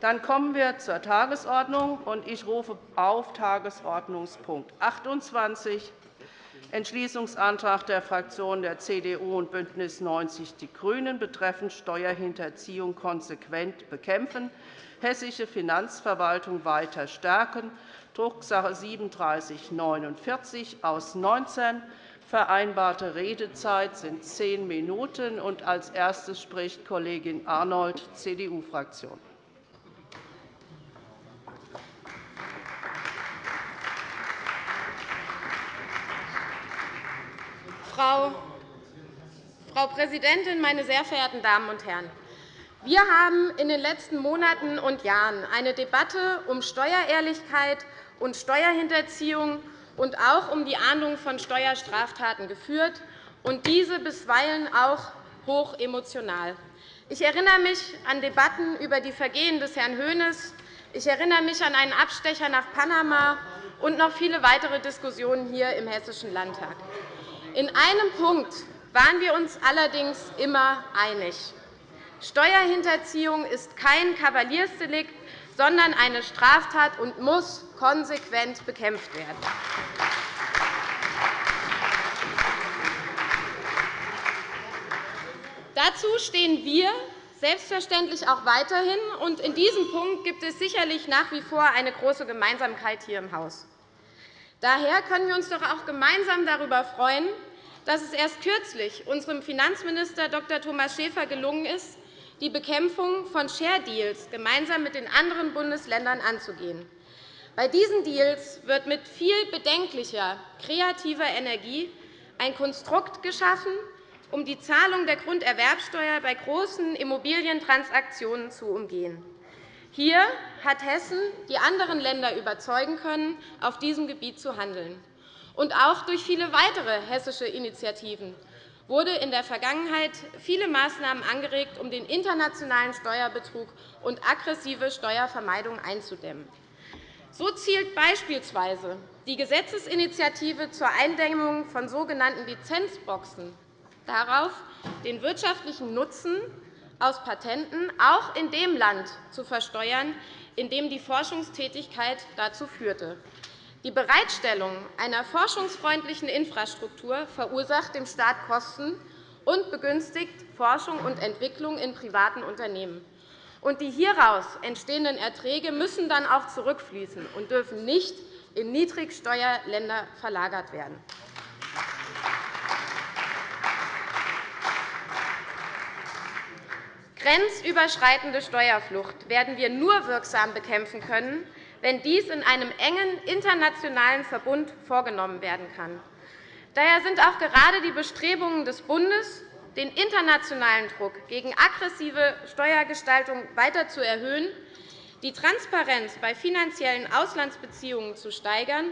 Dann kommen wir zur Tagesordnung. und Ich rufe auf Tagesordnungspunkt 28, Entschließungsantrag der Fraktionen der CDU und BÜNDNIS 90 die GRÜNEN betreffend Steuerhinterziehung konsequent bekämpfen, hessische Finanzverwaltung weiter stärken, Drucksache 3749 aus 19. Vereinbarte Redezeit sind zehn Minuten. Als erstes spricht Kollegin Arnold, CDU-Fraktion. Frau Präsidentin, meine sehr verehrten Damen und Herren! Wir haben in den letzten Monaten und Jahren eine Debatte um Steuerehrlichkeit und Steuerhinterziehung und auch um die Ahndung von Steuerstraftaten geführt, und diese bisweilen auch hoch emotional. Ich erinnere mich an Debatten über die Vergehen des Herrn Hoeneß. Ich erinnere mich an einen Abstecher nach Panama und noch viele weitere Diskussionen hier im Hessischen Landtag. In einem Punkt waren wir uns allerdings immer einig. Steuerhinterziehung ist kein Kavaliersdelikt, sondern eine Straftat und muss konsequent bekämpft werden. Dazu stehen wir selbstverständlich auch weiterhin. und In diesem Punkt gibt es sicherlich nach wie vor eine große Gemeinsamkeit hier im Haus. Daher können wir uns doch auch gemeinsam darüber freuen, dass es erst kürzlich unserem Finanzminister Dr. Thomas Schäfer gelungen ist, die Bekämpfung von Share Deals gemeinsam mit den anderen Bundesländern anzugehen. Bei diesen Deals wird mit viel bedenklicher kreativer Energie ein Konstrukt geschaffen, um die Zahlung der Grunderwerbsteuer bei großen Immobilientransaktionen zu umgehen. Hier hat Hessen die anderen Länder überzeugen können, auf diesem Gebiet zu handeln. Und auch durch viele weitere hessische Initiativen wurde in der Vergangenheit viele Maßnahmen angeregt, um den internationalen Steuerbetrug und aggressive Steuervermeidung einzudämmen. So zielt beispielsweise die Gesetzesinitiative zur Eindämmung von sogenannten Lizenzboxen darauf, den wirtschaftlichen Nutzen aus Patenten auch in dem Land zu versteuern, in dem die Forschungstätigkeit dazu führte. Die Bereitstellung einer forschungsfreundlichen Infrastruktur verursacht dem Staat Kosten und begünstigt Forschung und Entwicklung in privaten Unternehmen. Und die hieraus entstehenden Erträge müssen dann auch zurückfließen und dürfen nicht in Niedrigsteuerländer verlagert werden. Grenzüberschreitende Steuerflucht werden wir nur wirksam bekämpfen können, wenn dies in einem engen internationalen Verbund vorgenommen werden kann. Daher sind auch gerade die Bestrebungen des Bundes, den internationalen Druck gegen aggressive Steuergestaltung weiter zu erhöhen, die Transparenz bei finanziellen Auslandsbeziehungen zu steigern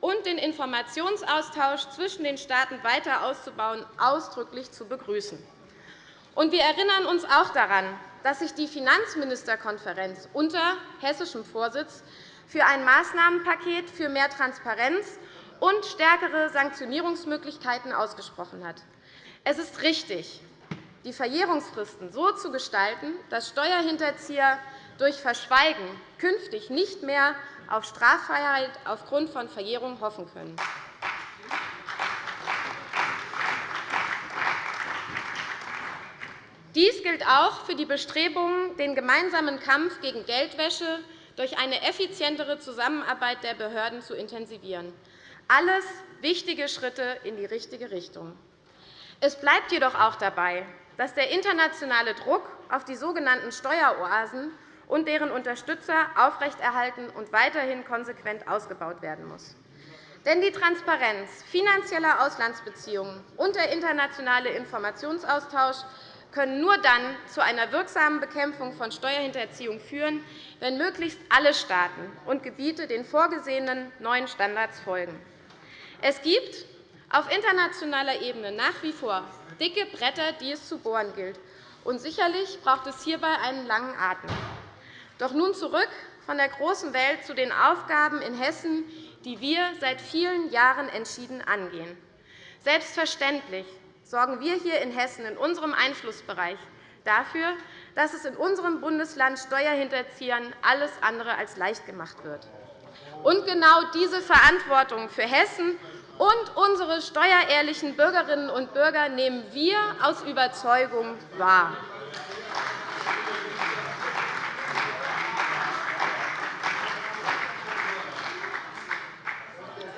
und den Informationsaustausch zwischen den Staaten weiter auszubauen, ausdrücklich zu begrüßen. Wir erinnern uns auch daran, dass sich die Finanzministerkonferenz unter hessischem Vorsitz für ein Maßnahmenpaket für mehr Transparenz und stärkere Sanktionierungsmöglichkeiten ausgesprochen hat. Es ist richtig, die Verjährungsfristen so zu gestalten, dass Steuerhinterzieher durch Verschweigen künftig nicht mehr auf Straffreiheit aufgrund von Verjährung hoffen können. Dies gilt auch für die Bestrebungen, den gemeinsamen Kampf gegen Geldwäsche durch eine effizientere Zusammenarbeit der Behörden zu intensivieren. Alles wichtige Schritte in die richtige Richtung. Es bleibt jedoch auch dabei, dass der internationale Druck auf die sogenannten Steueroasen und deren Unterstützer aufrechterhalten und weiterhin konsequent ausgebaut werden muss. Denn die Transparenz finanzieller Auslandsbeziehungen und der internationale Informationsaustausch können nur dann zu einer wirksamen Bekämpfung von Steuerhinterziehung führen, wenn möglichst alle Staaten und Gebiete den vorgesehenen neuen Standards folgen. Es gibt auf internationaler Ebene nach wie vor dicke Bretter, die es zu bohren gilt. Und sicherlich braucht es hierbei einen langen Atem. Doch nun zurück von der großen Welt zu den Aufgaben in Hessen, die wir seit vielen Jahren entschieden angehen. Selbstverständlich sorgen wir hier in Hessen in unserem Einflussbereich dafür, dass es in unserem Bundesland Steuerhinterziehern alles andere als leicht gemacht wird. Und genau diese Verantwortung für Hessen und unsere steuerehrlichen Bürgerinnen und Bürger nehmen wir aus Überzeugung wahr.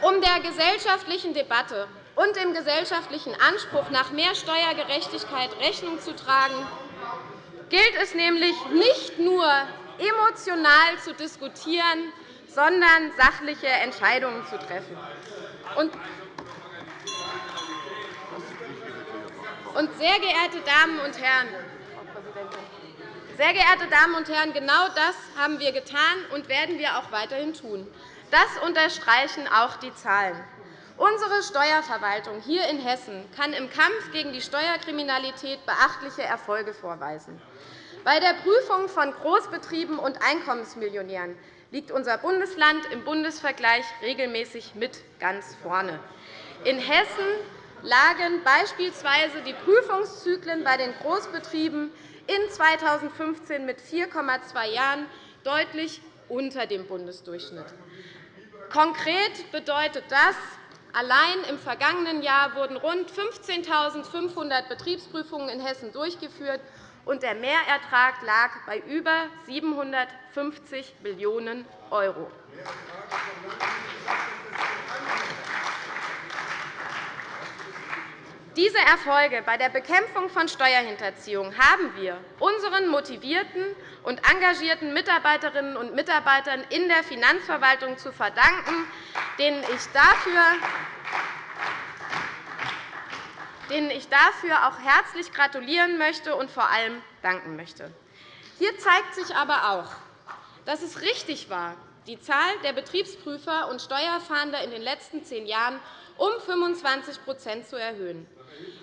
Um der gesellschaftlichen Debatte und dem gesellschaftlichen Anspruch nach mehr Steuergerechtigkeit Rechnung zu tragen, gilt es nämlich nicht nur emotional zu diskutieren, sondern sachliche Entscheidungen zu treffen. Und sehr geehrte Damen und Herren, sehr geehrte Damen und Herren, genau das haben wir getan und werden wir auch weiterhin tun. Das unterstreichen auch die Zahlen. Unsere Steuerverwaltung hier in Hessen kann im Kampf gegen die Steuerkriminalität beachtliche Erfolge vorweisen. Bei der Prüfung von Großbetrieben und Einkommensmillionären liegt unser Bundesland im Bundesvergleich regelmäßig mit ganz vorne. In Hessen lagen beispielsweise die Prüfungszyklen bei den Großbetrieben in 2015 mit 4,2 Jahren deutlich unter dem Bundesdurchschnitt. Konkret bedeutet das, allein im vergangenen Jahr wurden rund 15.500 Betriebsprüfungen in Hessen durchgeführt, und der Mehrertrag lag bei über 750 Millionen €. Diese Erfolge bei der Bekämpfung von Steuerhinterziehung haben wir unseren motivierten und engagierten Mitarbeiterinnen und Mitarbeitern in der Finanzverwaltung zu verdanken, denen ich dafür auch herzlich gratulieren möchte und vor allem danken möchte. Hier zeigt sich aber auch, dass es richtig war, die Zahl der Betriebsprüfer und Steuerfahnder in den letzten zehn Jahren um 25% zu erhöhen.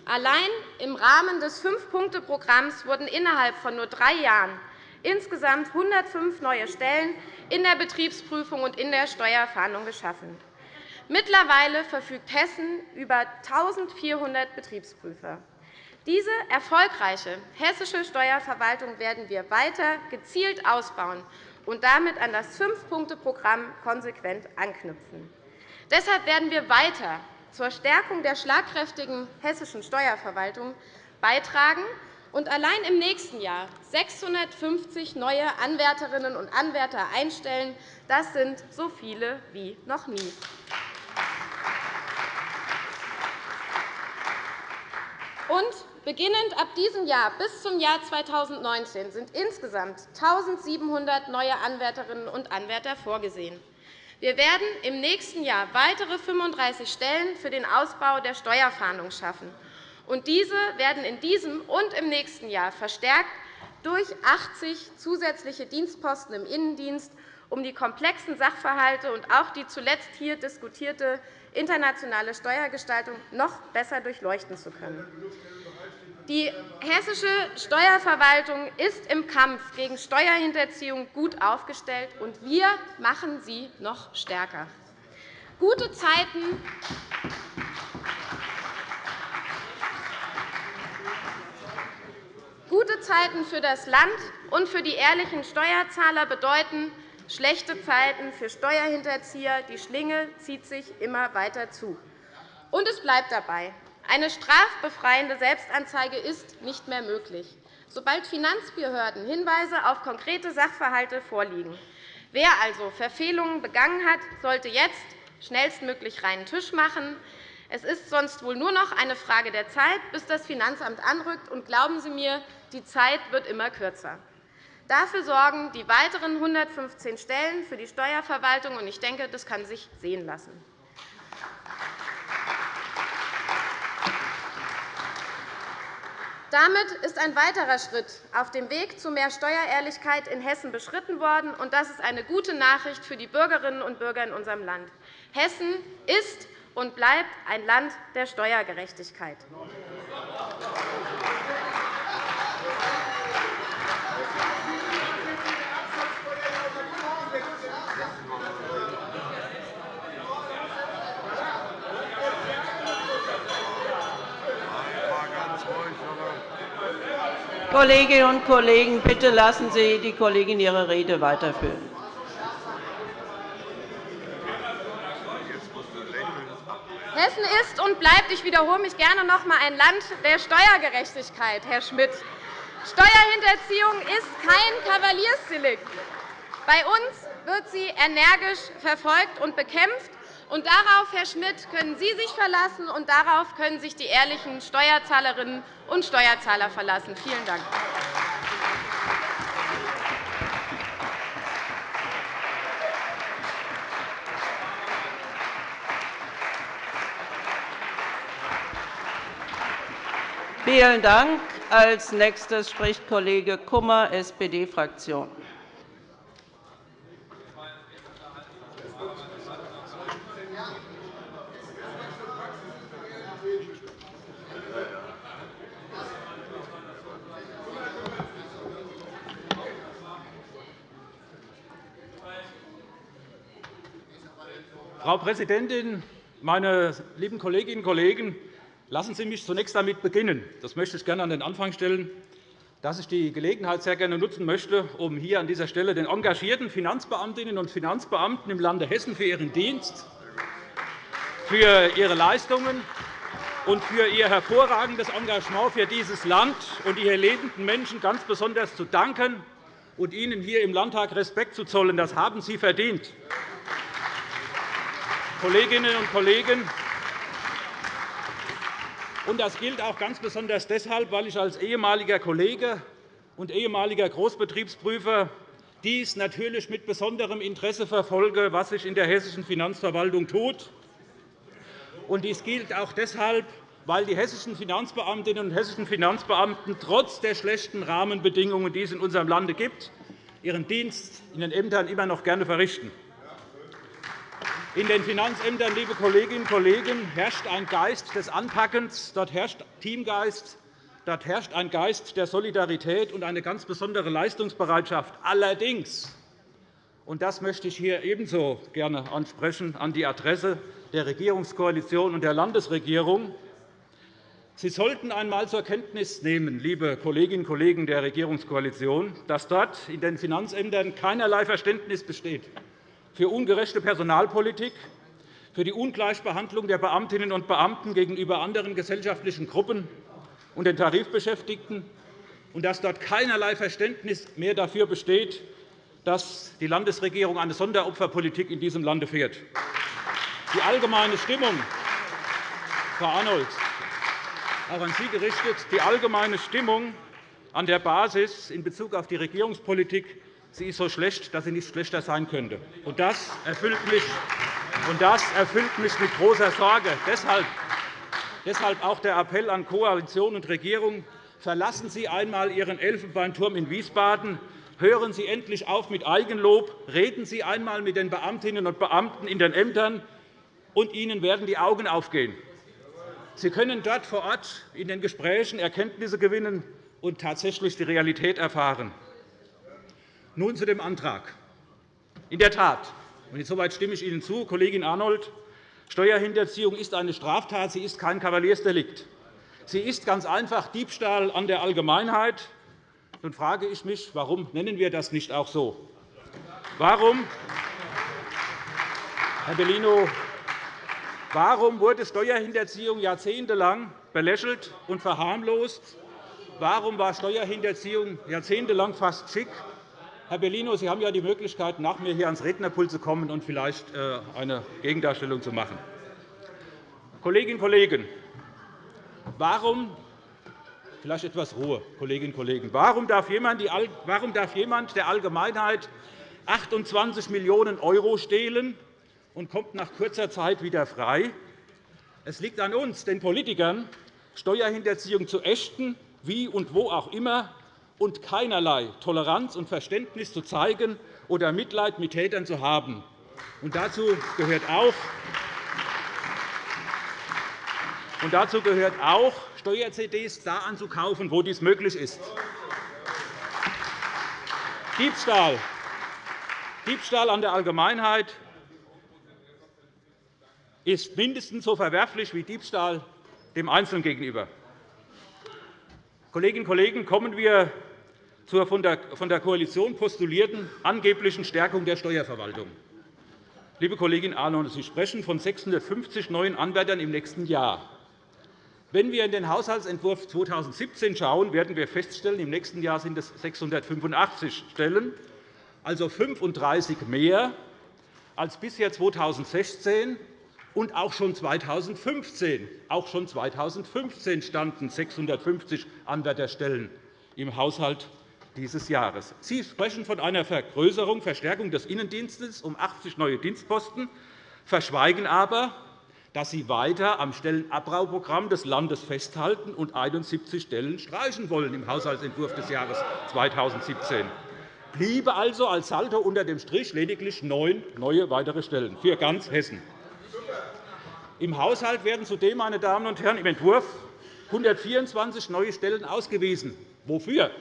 Allein im Rahmen des Fünf-Punkte-Programms wurden innerhalb von nur drei Jahren insgesamt 105 neue Stellen in der Betriebsprüfung und in der Steuerfahndung geschaffen. Mittlerweile verfügt Hessen über 1.400 Betriebsprüfer. Diese erfolgreiche hessische Steuerverwaltung werden wir weiter gezielt ausbauen und damit an das Fünf-Punkte-Programm konsequent anknüpfen. Deshalb werden wir weiter zur Stärkung der schlagkräftigen hessischen Steuerverwaltung beitragen und allein im nächsten Jahr 650 neue Anwärterinnen und Anwärter einstellen. Das sind so viele wie noch nie. Und beginnend ab diesem Jahr bis zum Jahr 2019 sind insgesamt 1.700 neue Anwärterinnen und Anwärter vorgesehen. Wir werden im nächsten Jahr weitere 35 Stellen für den Ausbau der Steuerfahndung schaffen. Und diese werden in diesem und im nächsten Jahr verstärkt durch 80 zusätzliche Dienstposten im Innendienst, um die komplexen Sachverhalte und auch die zuletzt hier diskutierte internationale Steuergestaltung noch besser durchleuchten zu können. Die hessische Steuerverwaltung ist im Kampf gegen Steuerhinterziehung gut aufgestellt, und wir machen sie noch stärker. Gute Zeiten Gute Zeiten für das Land und für die ehrlichen Steuerzahler bedeuten schlechte Zeiten für Steuerhinterzieher. Die Schlinge zieht sich immer weiter zu. Und es bleibt dabei. Eine strafbefreiende Selbstanzeige ist nicht mehr möglich, sobald Finanzbehörden Hinweise auf konkrete Sachverhalte vorliegen. Wer also Verfehlungen begangen hat, sollte jetzt schnellstmöglich reinen Tisch machen. Es ist sonst wohl nur noch eine Frage der Zeit, bis das Finanzamt anrückt. Und glauben Sie mir, die Zeit wird immer kürzer. Dafür sorgen die weiteren 115 Stellen für die Steuerverwaltung. Ich denke, das kann sich sehen lassen. Damit ist ein weiterer Schritt auf dem Weg zu mehr Steuerehrlichkeit in Hessen beschritten worden. und Das ist eine gute Nachricht für die Bürgerinnen und Bürger in unserem Land. Hessen ist und bleibt ein Land der Steuergerechtigkeit. Kolleginnen und Kollegen, bitte lassen Sie die Kollegin ihre Rede weiterführen. Hessen ist und bleibt, ich wiederhole mich gerne noch einmal, ein Land der Steuergerechtigkeit, Herr Schmidt. Steuerhinterziehung ist kein Kavaliersdelikt. Bei uns wird sie energisch verfolgt und bekämpft. Und darauf, Herr Schmidt, können Sie sich verlassen, und darauf können sich die ehrlichen Steuerzahlerinnen und Steuerzahler verlassen. Vielen Dank. Vielen Dank. Als nächstes spricht Kollege Kummer, SPD-Fraktion. Frau Präsidentin, meine lieben Kolleginnen und Kollegen! Lassen Sie mich zunächst damit beginnen, das möchte ich gerne an den Anfang stellen, dass ich die Gelegenheit sehr gerne nutzen möchte, um hier an dieser Stelle den engagierten Finanzbeamtinnen und Finanzbeamten im Lande Hessen für ihren Dienst, für ihre Leistungen und für ihr hervorragendes Engagement für dieses Land und ihre lebenden Menschen ganz besonders zu danken und ihnen hier im Landtag Respekt zu zollen. Das haben Sie verdient. Kolleginnen und Kollegen, das gilt auch ganz besonders deshalb, weil ich als ehemaliger Kollege und ehemaliger Großbetriebsprüfer dies natürlich mit besonderem Interesse verfolge, was sich in der hessischen Finanzverwaltung tut. dies gilt auch deshalb, weil die hessischen Finanzbeamtinnen und hessischen Finanzbeamten trotz der schlechten Rahmenbedingungen, die es in unserem Lande gibt, ihren Dienst in den Ämtern immer noch gerne verrichten. In den Finanzämtern, liebe Kolleginnen und Kollegen, herrscht ein Geist des Anpackens, dort herrscht Teamgeist, dort herrscht ein Geist der Solidarität und eine ganz besondere Leistungsbereitschaft. Allerdings, und das möchte ich hier ebenso gerne ansprechen an die Adresse der Regierungskoalition und der Landesregierung, Sie sollten einmal zur Kenntnis nehmen, liebe Kolleginnen und Kollegen der Regierungskoalition, dass dort in den Finanzämtern keinerlei Verständnis besteht für ungerechte Personalpolitik, für die Ungleichbehandlung der Beamtinnen und Beamten gegenüber anderen gesellschaftlichen Gruppen und den Tarifbeschäftigten, und dass dort keinerlei Verständnis mehr dafür besteht, dass die Landesregierung eine Sonderopferpolitik in diesem Lande fährt. Die allgemeine Stimmung, Frau Arnold, auch an Sie gerichtet, die allgemeine Stimmung an der Basis in Bezug auf die Regierungspolitik sie ist so schlecht, dass sie nicht schlechter sein könnte. Das erfüllt mich, und das erfüllt mich mit großer Sorge. Deshalb, deshalb auch der Appell an Koalition und Regierung. Verlassen Sie einmal Ihren Elfenbeinturm in Wiesbaden. Hören Sie endlich auf mit Eigenlob. Reden Sie einmal mit den Beamtinnen und Beamten in den Ämtern, und Ihnen werden die Augen aufgehen. Sie können dort vor Ort in den Gesprächen Erkenntnisse gewinnen und tatsächlich die Realität erfahren. Nun zu dem Antrag. In der Tat, und insoweit stimme ich Ihnen zu, Kollegin Arnold, Steuerhinterziehung ist eine Straftat, sie ist kein Kavaliersdelikt. Sie ist ganz einfach Diebstahl an der Allgemeinheit. Nun frage ich mich, warum nennen wir das nicht auch so? Warum, Herr Bellino, warum wurde Steuerhinterziehung jahrzehntelang belächelt und verharmlost? Warum war Steuerhinterziehung jahrzehntelang fast schick? Herr Bellino, Sie haben ja die Möglichkeit, nach mir hier ans Rednerpult zu kommen und vielleicht äh, eine Gegendarstellung zu machen. Kolleginnen und Kollegen, warum vielleicht etwas Ruhe, Kolleginnen und Kollegen. Warum darf jemand der Allgemeinheit 28 Millionen € stehlen und kommt nach kurzer Zeit wieder frei? Es liegt an uns, den Politikern, Steuerhinterziehung zu ächten, wie und wo auch immer, und keinerlei Toleranz und Verständnis zu zeigen oder Mitleid mit Tätern zu haben. Und dazu gehört auch, und dazu gehört auch Steuer-CDs da anzukaufen, wo dies möglich ist. Diebstahl, Diebstahl an der Allgemeinheit ist mindestens so verwerflich wie Diebstahl dem Einzelnen gegenüber. Kolleginnen und Kollegen, kommen wir zur von der Koalition postulierten angeblichen Stärkung der Steuerverwaltung. Liebe Kollegin Arnold, Sie sprechen von 650 neuen Anwärtern im nächsten Jahr. Wenn wir in den Haushaltsentwurf 2017 schauen, werden wir feststellen, im nächsten Jahr sind es 685 Stellen, also 35 mehr als bisher 2016 und auch schon 2015. Auch schon 2015 standen 650 Anwärterstellen im Haushalt dieses Jahres. Sie sprechen von einer Vergrößerung, Verstärkung des Innendienstes um 80 neue Dienstposten, verschweigen aber, dass Sie weiter am Stellenabbauprogramm des Landes festhalten und 71 Stellen streichen wollen im Haushaltsentwurf des Jahres 2017. Bliebe also als Saldo unter dem Strich lediglich neun neue weitere Stellen für ganz Hessen. Im Haushalt werden zudem, meine Damen und Herren, im Entwurf 124 neue Stellen ausgewiesen. Wofür?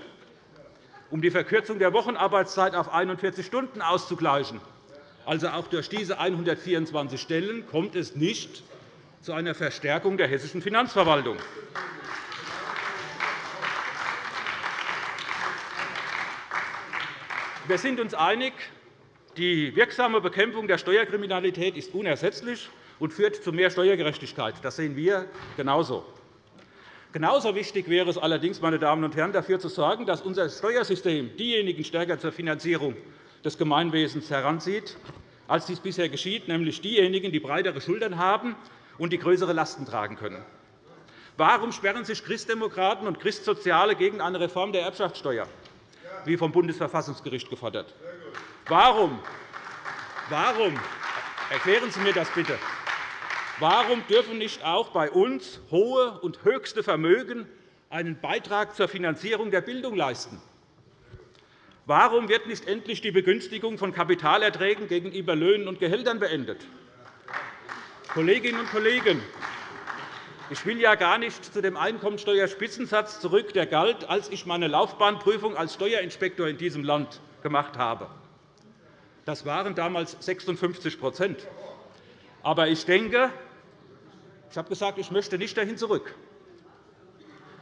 Um die Verkürzung der Wochenarbeitszeit auf 41 Stunden auszugleichen also auch durch diese 124 Stellen kommt es nicht zu einer Verstärkung der hessischen Finanzverwaltung. Wir sind uns einig, die wirksame Bekämpfung der Steuerkriminalität ist unersetzlich und führt zu mehr Steuergerechtigkeit. Das sehen wir genauso. Genauso wichtig wäre es allerdings, meine Damen und Herren, dafür zu sorgen, dass unser Steuersystem diejenigen stärker zur Finanzierung des Gemeinwesens heranzieht, als dies bisher geschieht, nämlich diejenigen, die breitere Schultern haben und die größere Lasten tragen können. Warum sperren sich Christdemokraten und Christsoziale gegen eine Reform der Erbschaftssteuer, wie vom Bundesverfassungsgericht gefordert? Warum? Warum? Erklären Sie mir das bitte. Warum dürfen nicht auch bei uns hohe und höchste Vermögen einen Beitrag zur Finanzierung der Bildung leisten? Warum wird nicht endlich die Begünstigung von Kapitalerträgen gegenüber Löhnen und Gehältern beendet? Kolleginnen und Kollegen, ich will ja gar nicht zu dem Einkommensteuerspitzensatz zurück, der galt, als ich meine Laufbahnprüfung als Steuerinspektor in diesem Land gemacht habe. Das waren damals 56 Aber ich denke, ich habe gesagt, ich möchte nicht dahin zurück.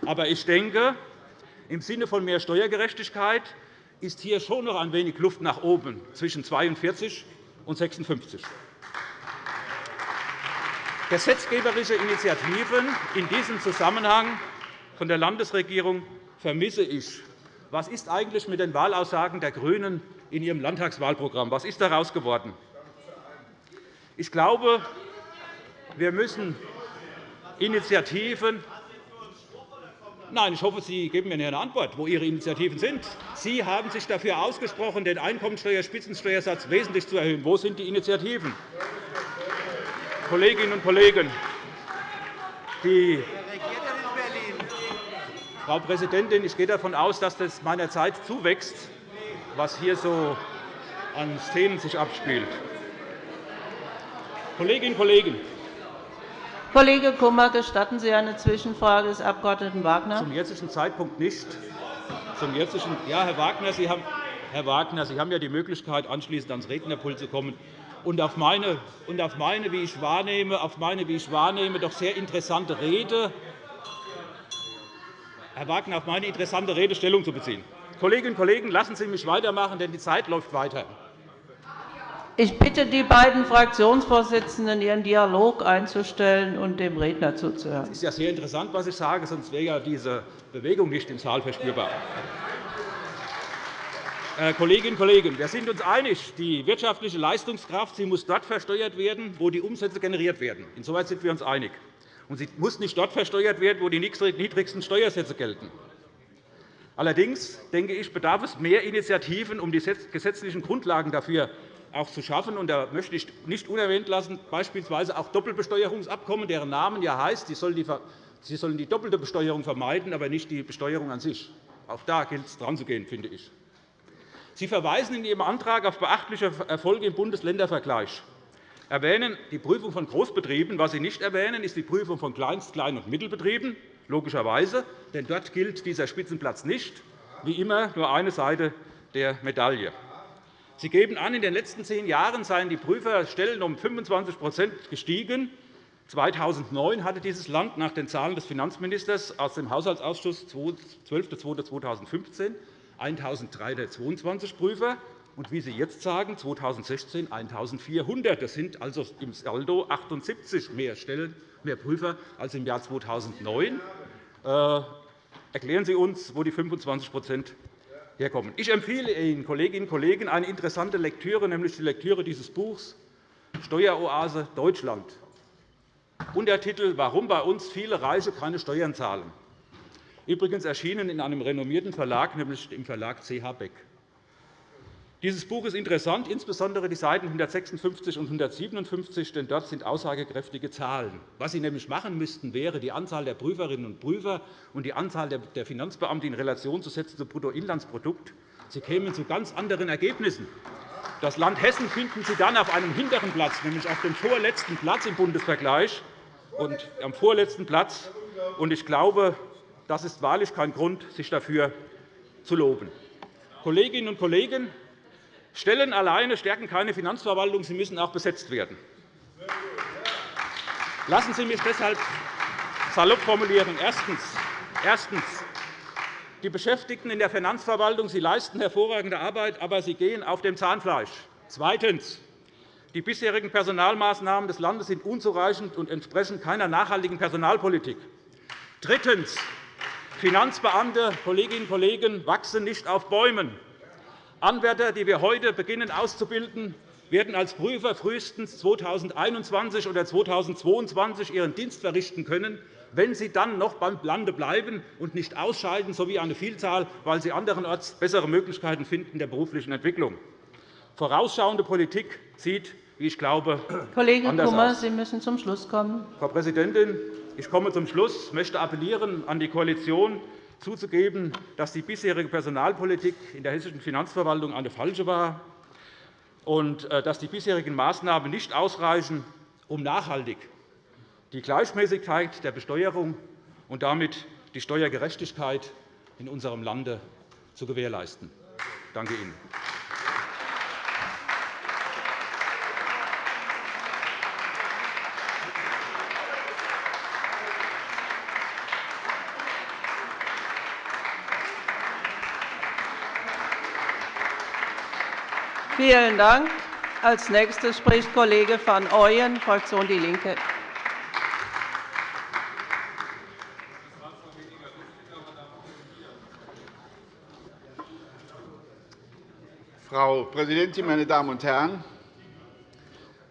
Aber ich denke, im Sinne von mehr Steuergerechtigkeit ist hier schon noch ein wenig Luft nach oben zwischen 42 und 56. Gesetzgeberische Initiativen in diesem Zusammenhang von der Landesregierung vermisse ich. Was ist eigentlich mit den Wahlaussagen der GRÜNEN in ihrem Landtagswahlprogramm? Was ist daraus geworden? Ich glaube, wir müssen Initiativen Nein, ich hoffe, Sie geben mir eine Antwort, wo Ihre Initiativen sind. Sie haben sich dafür ausgesprochen, den Einkommensteuerspitzensteuersatz wesentlich zu erhöhen. Wo sind die Initiativen? Kolleginnen und Kollegen, die Frau Präsidentin, ich gehe davon aus, dass das meiner Zeit zuwächst, was hier so an Szenen sich abspielt. Kolleginnen und Kollegen, Kollege Kummer, gestatten Sie eine Zwischenfrage des Abg. Wagner? Zum jetzigen Zeitpunkt nicht. Zum jetzigen, ja, Herr Wagner, Sie haben, Herr Wagner, Sie haben ja die Möglichkeit, anschließend ans Rednerpult zu kommen und auf meine, und auf meine, wie ich wahrnehme, auf meine, wie ich wahrnehme, doch sehr interessante Rede, Herr Wagner, auf meine interessante Rede Stellung zu beziehen. Kolleginnen und Kollegen, lassen Sie mich weitermachen, denn die Zeit läuft weiter. Ich bitte die beiden Fraktionsvorsitzenden, ihren Dialog einzustellen und dem Redner zuzuhören. Es ist ja sehr interessant, was ich sage, sonst wäre ja diese Bewegung nicht im Saal verspürbar. Äh, Kolleginnen und Kollegen, wir sind uns einig, die wirtschaftliche Leistungskraft sie muss dort versteuert werden, wo die Umsätze generiert werden. Insoweit sind wir uns einig. Und sie muss nicht dort versteuert werden, wo die niedrigsten Steuersätze gelten. Allerdings denke ich, bedarf es mehr Initiativen, um die gesetzlichen Grundlagen dafür auch zu schaffen. Und da möchte ich nicht unerwähnt lassen, beispielsweise auch Doppelbesteuerungsabkommen, deren Namen ja heißt, sie sollen die doppelte Besteuerung vermeiden, aber nicht die Besteuerung an sich. Auch da gilt es, dran zu gehen, finde ich. Sie verweisen in Ihrem Antrag auf beachtliche Erfolge im Bundesländervergleich erwähnen die Prüfung von Großbetrieben. Was Sie nicht erwähnen, ist die Prüfung von Kleinst-, Klein- und Mittelbetrieben, logischerweise. Denn dort gilt dieser Spitzenplatz nicht. Wie immer nur eine Seite der Medaille. Sie geben an, in den letzten zehn Jahren seien die Prüferstellen um 25% gestiegen. 2009 hatte dieses Land nach den Zahlen des Finanzministers aus dem Haushaltsausschuss 12.02.2015 1.322 Prüfer und wie Sie jetzt sagen, 2016 1.400. Das sind also im Saldo 78 mehr Stellen, mehr Prüfer als im Jahr 2009. Äh, erklären Sie uns, wo die 25 herkommen. Ich empfehle Ihnen, Kolleginnen und Kollegen, eine interessante Lektüre, nämlich die Lektüre dieses Buchs Steueroase Deutschland. Untertitel Warum bei uns viele Reiche keine Steuern zahlen. Übrigens erschienen in einem renommierten Verlag, nämlich im Verlag CH Beck. Dieses Buch ist interessant, insbesondere die Seiten 156 und 157, denn dort sind aussagekräftige Zahlen. Was Sie nämlich machen müssten, wäre, die Anzahl der Prüferinnen und Prüfer und die Anzahl der Finanzbeamten in Relation zu setzen zum Bruttoinlandsprodukt. Sie kämen zu ganz anderen Ergebnissen. Das Land Hessen finden Sie dann auf einem hinteren Platz, nämlich auf dem vorletzten Platz im Bundesvergleich und am vorletzten Platz. Ich glaube, das ist wahrlich kein Grund, sich dafür zu loben. Kolleginnen und Kollegen, Stellen alleine stärken keine Finanzverwaltung, sie müssen auch besetzt werden. Lassen Sie mich deshalb salopp formulieren. Erstens. Die Beschäftigten in der Finanzverwaltung sie leisten hervorragende Arbeit, aber sie gehen auf dem Zahnfleisch. Zweitens. Die bisherigen Personalmaßnahmen des Landes sind unzureichend und entsprechen keiner nachhaltigen Personalpolitik. Drittens. Finanzbeamte, Kolleginnen und Kollegen, wachsen nicht auf Bäumen. Anwärter, die wir heute beginnen auszubilden, werden als Prüfer frühestens 2021 oder 2022 ihren Dienst verrichten können, wenn sie dann noch beim Lande bleiben und nicht ausscheiden, so wie eine Vielzahl, weil sie anderenorts bessere Möglichkeiten finden der beruflichen Entwicklung. Vorausschauende Politik sieht, wie ich glaube, Kollege anders Kummer, aus. Sie müssen zum Schluss kommen. Frau Präsidentin, ich komme zum Schluss. Möchte appellieren an die Koalition, zuzugeben, dass die bisherige Personalpolitik in der hessischen Finanzverwaltung eine falsche war und äh, dass die bisherigen Maßnahmen nicht ausreichen, um nachhaltig die Gleichmäßigkeit der Besteuerung und damit die Steuergerechtigkeit in unserem Lande zu gewährleisten. Danke Ihnen. Vielen Dank. Als nächster spricht Kollege van Ooyen, Fraktion DIE LINKE. Frau Präsidentin, meine Damen und Herren!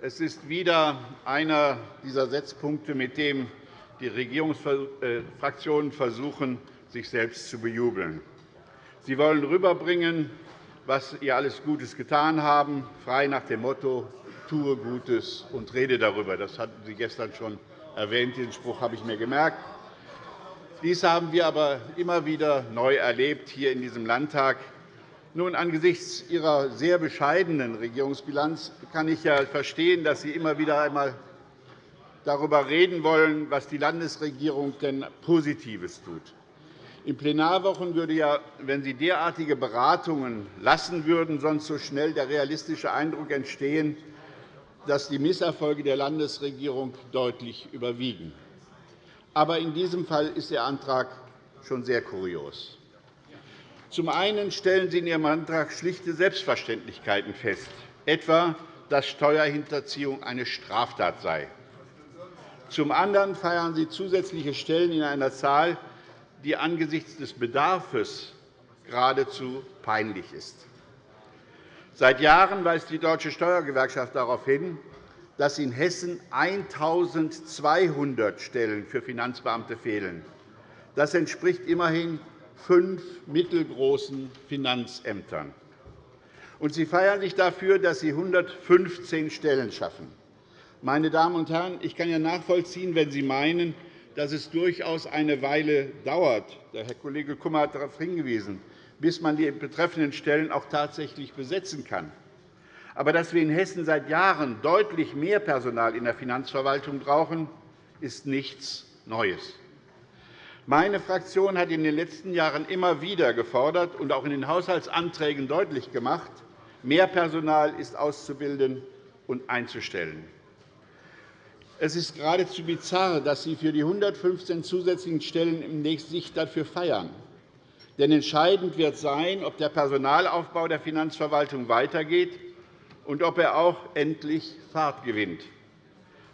Es ist wieder einer dieser Setzpunkte, mit dem die Regierungsfraktionen versuchen, sich selbst zu bejubeln. Sie wollen rüberbringen, was ihr alles Gutes getan haben, frei nach dem Motto, tue Gutes und rede darüber. Das hatten Sie gestern schon erwähnt. Diesen Spruch habe ich mir gemerkt. Dies haben wir aber immer wieder neu erlebt hier in diesem Landtag. Nun, angesichts Ihrer sehr bescheidenen Regierungsbilanz kann ich ja verstehen, dass Sie immer wieder einmal darüber reden wollen, was die Landesregierung denn Positives tut. In Plenarwochen würde ja, wenn Sie derartige Beratungen lassen würden, sonst so schnell der realistische Eindruck entstehen, dass die Misserfolge der Landesregierung deutlich überwiegen. Aber in diesem Fall ist Ihr Antrag schon sehr kurios. Zum einen stellen Sie in Ihrem Antrag schlichte Selbstverständlichkeiten fest, etwa, dass Steuerhinterziehung eine Straftat sei. Zum anderen feiern Sie zusätzliche Stellen in einer Zahl, die angesichts des Bedarfs geradezu peinlich ist. Seit Jahren weist die Deutsche Steuergewerkschaft darauf hin, dass in Hessen 1.200 Stellen für Finanzbeamte fehlen. Das entspricht immerhin fünf mittelgroßen Finanzämtern. Und Sie feiern sich dafür, dass Sie 115 Stellen schaffen. Meine Damen und Herren, ich kann ja nachvollziehen, wenn Sie meinen, dass es durchaus eine Weile dauert – der Herr Kollege Kummer hat darauf hingewiesen – bis man die betreffenden Stellen auch tatsächlich besetzen kann. Aber dass wir in Hessen seit Jahren deutlich mehr Personal in der Finanzverwaltung brauchen, ist nichts Neues. Meine Fraktion hat in den letzten Jahren immer wieder gefordert und auch in den Haushaltsanträgen deutlich gemacht, mehr Personal ist auszubilden und einzustellen. Es ist geradezu bizarr, dass Sie für die 115 zusätzlichen Stellen sich dafür feiern. Denn entscheidend wird sein, ob der Personalaufbau der Finanzverwaltung weitergeht und ob er auch endlich Fahrt gewinnt.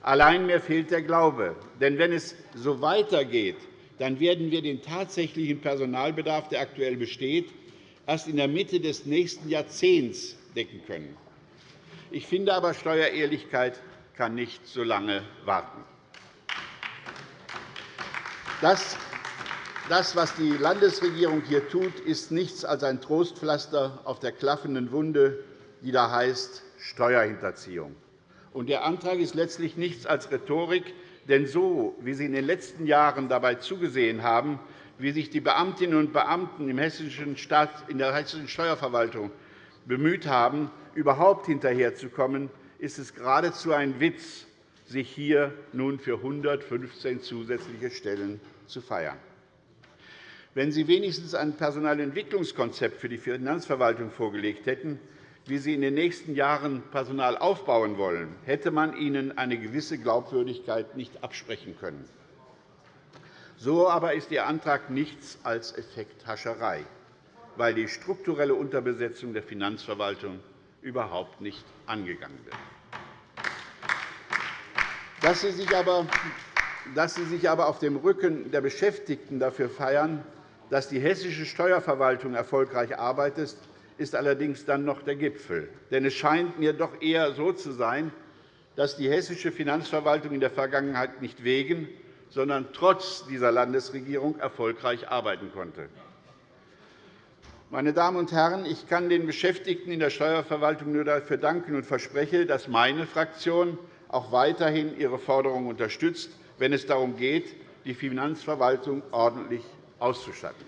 Allein mir fehlt der Glaube. Denn wenn es so weitergeht, dann werden wir den tatsächlichen Personalbedarf, der aktuell besteht, erst in der Mitte des nächsten Jahrzehnts decken können. Ich finde aber, Steuerehrlichkeit kann nicht so lange warten. Das, was die Landesregierung hier tut, ist nichts als ein Trostpflaster auf der klaffenden Wunde, die da heißt Steuerhinterziehung. Der Antrag ist letztlich nichts als Rhetorik, denn so, wie Sie in den letzten Jahren dabei zugesehen haben, wie sich die Beamtinnen und Beamten in der hessischen Steuerverwaltung bemüht haben, überhaupt hinterherzukommen, ist es geradezu ein Witz, sich hier nun für 115 zusätzliche Stellen zu feiern. Wenn Sie wenigstens ein Personalentwicklungskonzept für die Finanzverwaltung vorgelegt hätten, wie Sie in den nächsten Jahren Personal aufbauen wollen, hätte man Ihnen eine gewisse Glaubwürdigkeit nicht absprechen können. So aber ist Ihr Antrag nichts als Effekthascherei, weil die strukturelle Unterbesetzung der Finanzverwaltung überhaupt nicht angegangen wird. Dass Sie sich aber dass Sie sich aber auf dem Rücken der Beschäftigten dafür feiern, dass die hessische Steuerverwaltung erfolgreich arbeitet, ist allerdings dann noch der Gipfel. Denn es scheint mir doch eher so zu sein, dass die hessische Finanzverwaltung in der Vergangenheit nicht wegen, sondern trotz dieser Landesregierung erfolgreich arbeiten konnte. Meine Damen und Herren, ich kann den Beschäftigten in der Steuerverwaltung nur dafür danken und verspreche, dass meine Fraktion auch weiterhin ihre Forderungen unterstützt, wenn es darum geht, die Finanzverwaltung ordentlich auszustatten.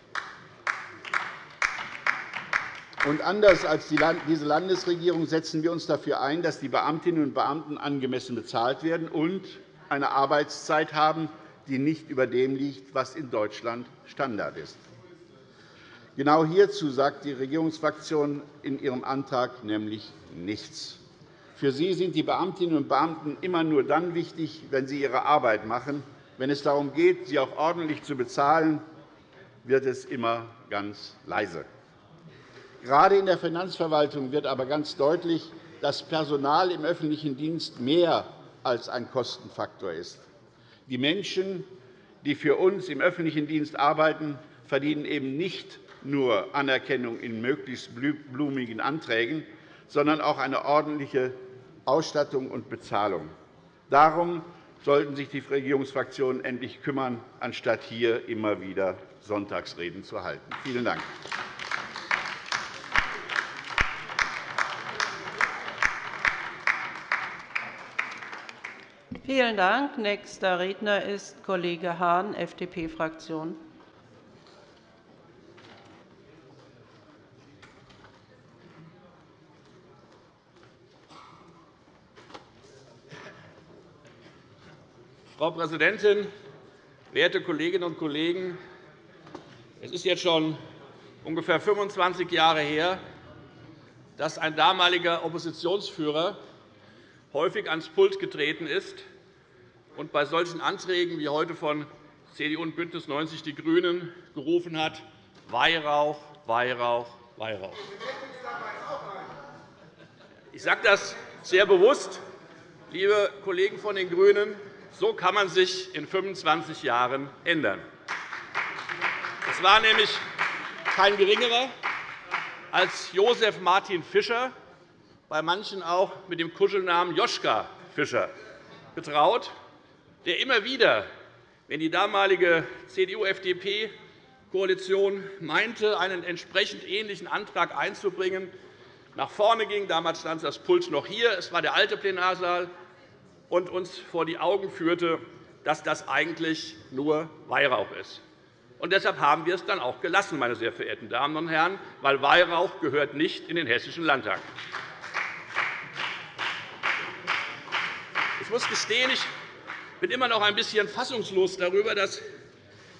Und anders als diese Landesregierung setzen wir uns dafür ein, dass die Beamtinnen und Beamten angemessen bezahlt werden und eine Arbeitszeit haben, die nicht über dem liegt, was in Deutschland Standard ist. Genau hierzu sagt die Regierungsfraktion in ihrem Antrag nämlich nichts. Für sie sind die Beamtinnen und Beamten immer nur dann wichtig, wenn sie ihre Arbeit machen. Wenn es darum geht, sie auch ordentlich zu bezahlen, wird es immer ganz leise. Gerade in der Finanzverwaltung wird aber ganz deutlich, dass Personal im öffentlichen Dienst mehr als ein Kostenfaktor ist. Die Menschen, die für uns im öffentlichen Dienst arbeiten, verdienen eben nicht nur Anerkennung in möglichst blumigen Anträgen, sondern auch eine ordentliche Ausstattung und Bezahlung. Darum sollten sich die Regierungsfraktionen endlich kümmern, anstatt hier immer wieder Sonntagsreden zu halten. Vielen Dank. Vielen Dank. Nächster Redner ist Kollege Hahn, FDP-Fraktion. Frau Präsidentin, werte Kolleginnen und Kollegen! Es ist jetzt schon ungefähr 25 Jahre her, dass ein damaliger Oppositionsführer häufig ans Pult getreten ist und bei solchen Anträgen wie heute von CDU und BÜNDNIS 90 die GRÜNEN gerufen hat, Weihrauch, Weihrauch, Weihrauch. Ich sage das sehr bewusst, liebe Kollegen von den GRÜNEN. So kann man sich in 25 Jahren ändern. Es war nämlich kein Geringerer als Josef Martin Fischer, bei manchen auch mit dem Kuschelnamen Joschka Fischer betraut, der immer wieder, wenn die damalige CDU-FDP-Koalition meinte, einen entsprechend ähnlichen Antrag einzubringen, nach vorne ging. Damals stand das Pult noch hier. Es war der alte Plenarsaal und uns vor die Augen führte, dass das eigentlich nur Weihrauch ist. Und deshalb haben wir es dann auch gelassen, meine sehr verehrten Damen und Herren, weil Weihrauch gehört nicht in den Hessischen Landtag. Ich muss gestehen, ich bin immer noch ein bisschen fassungslos darüber, dass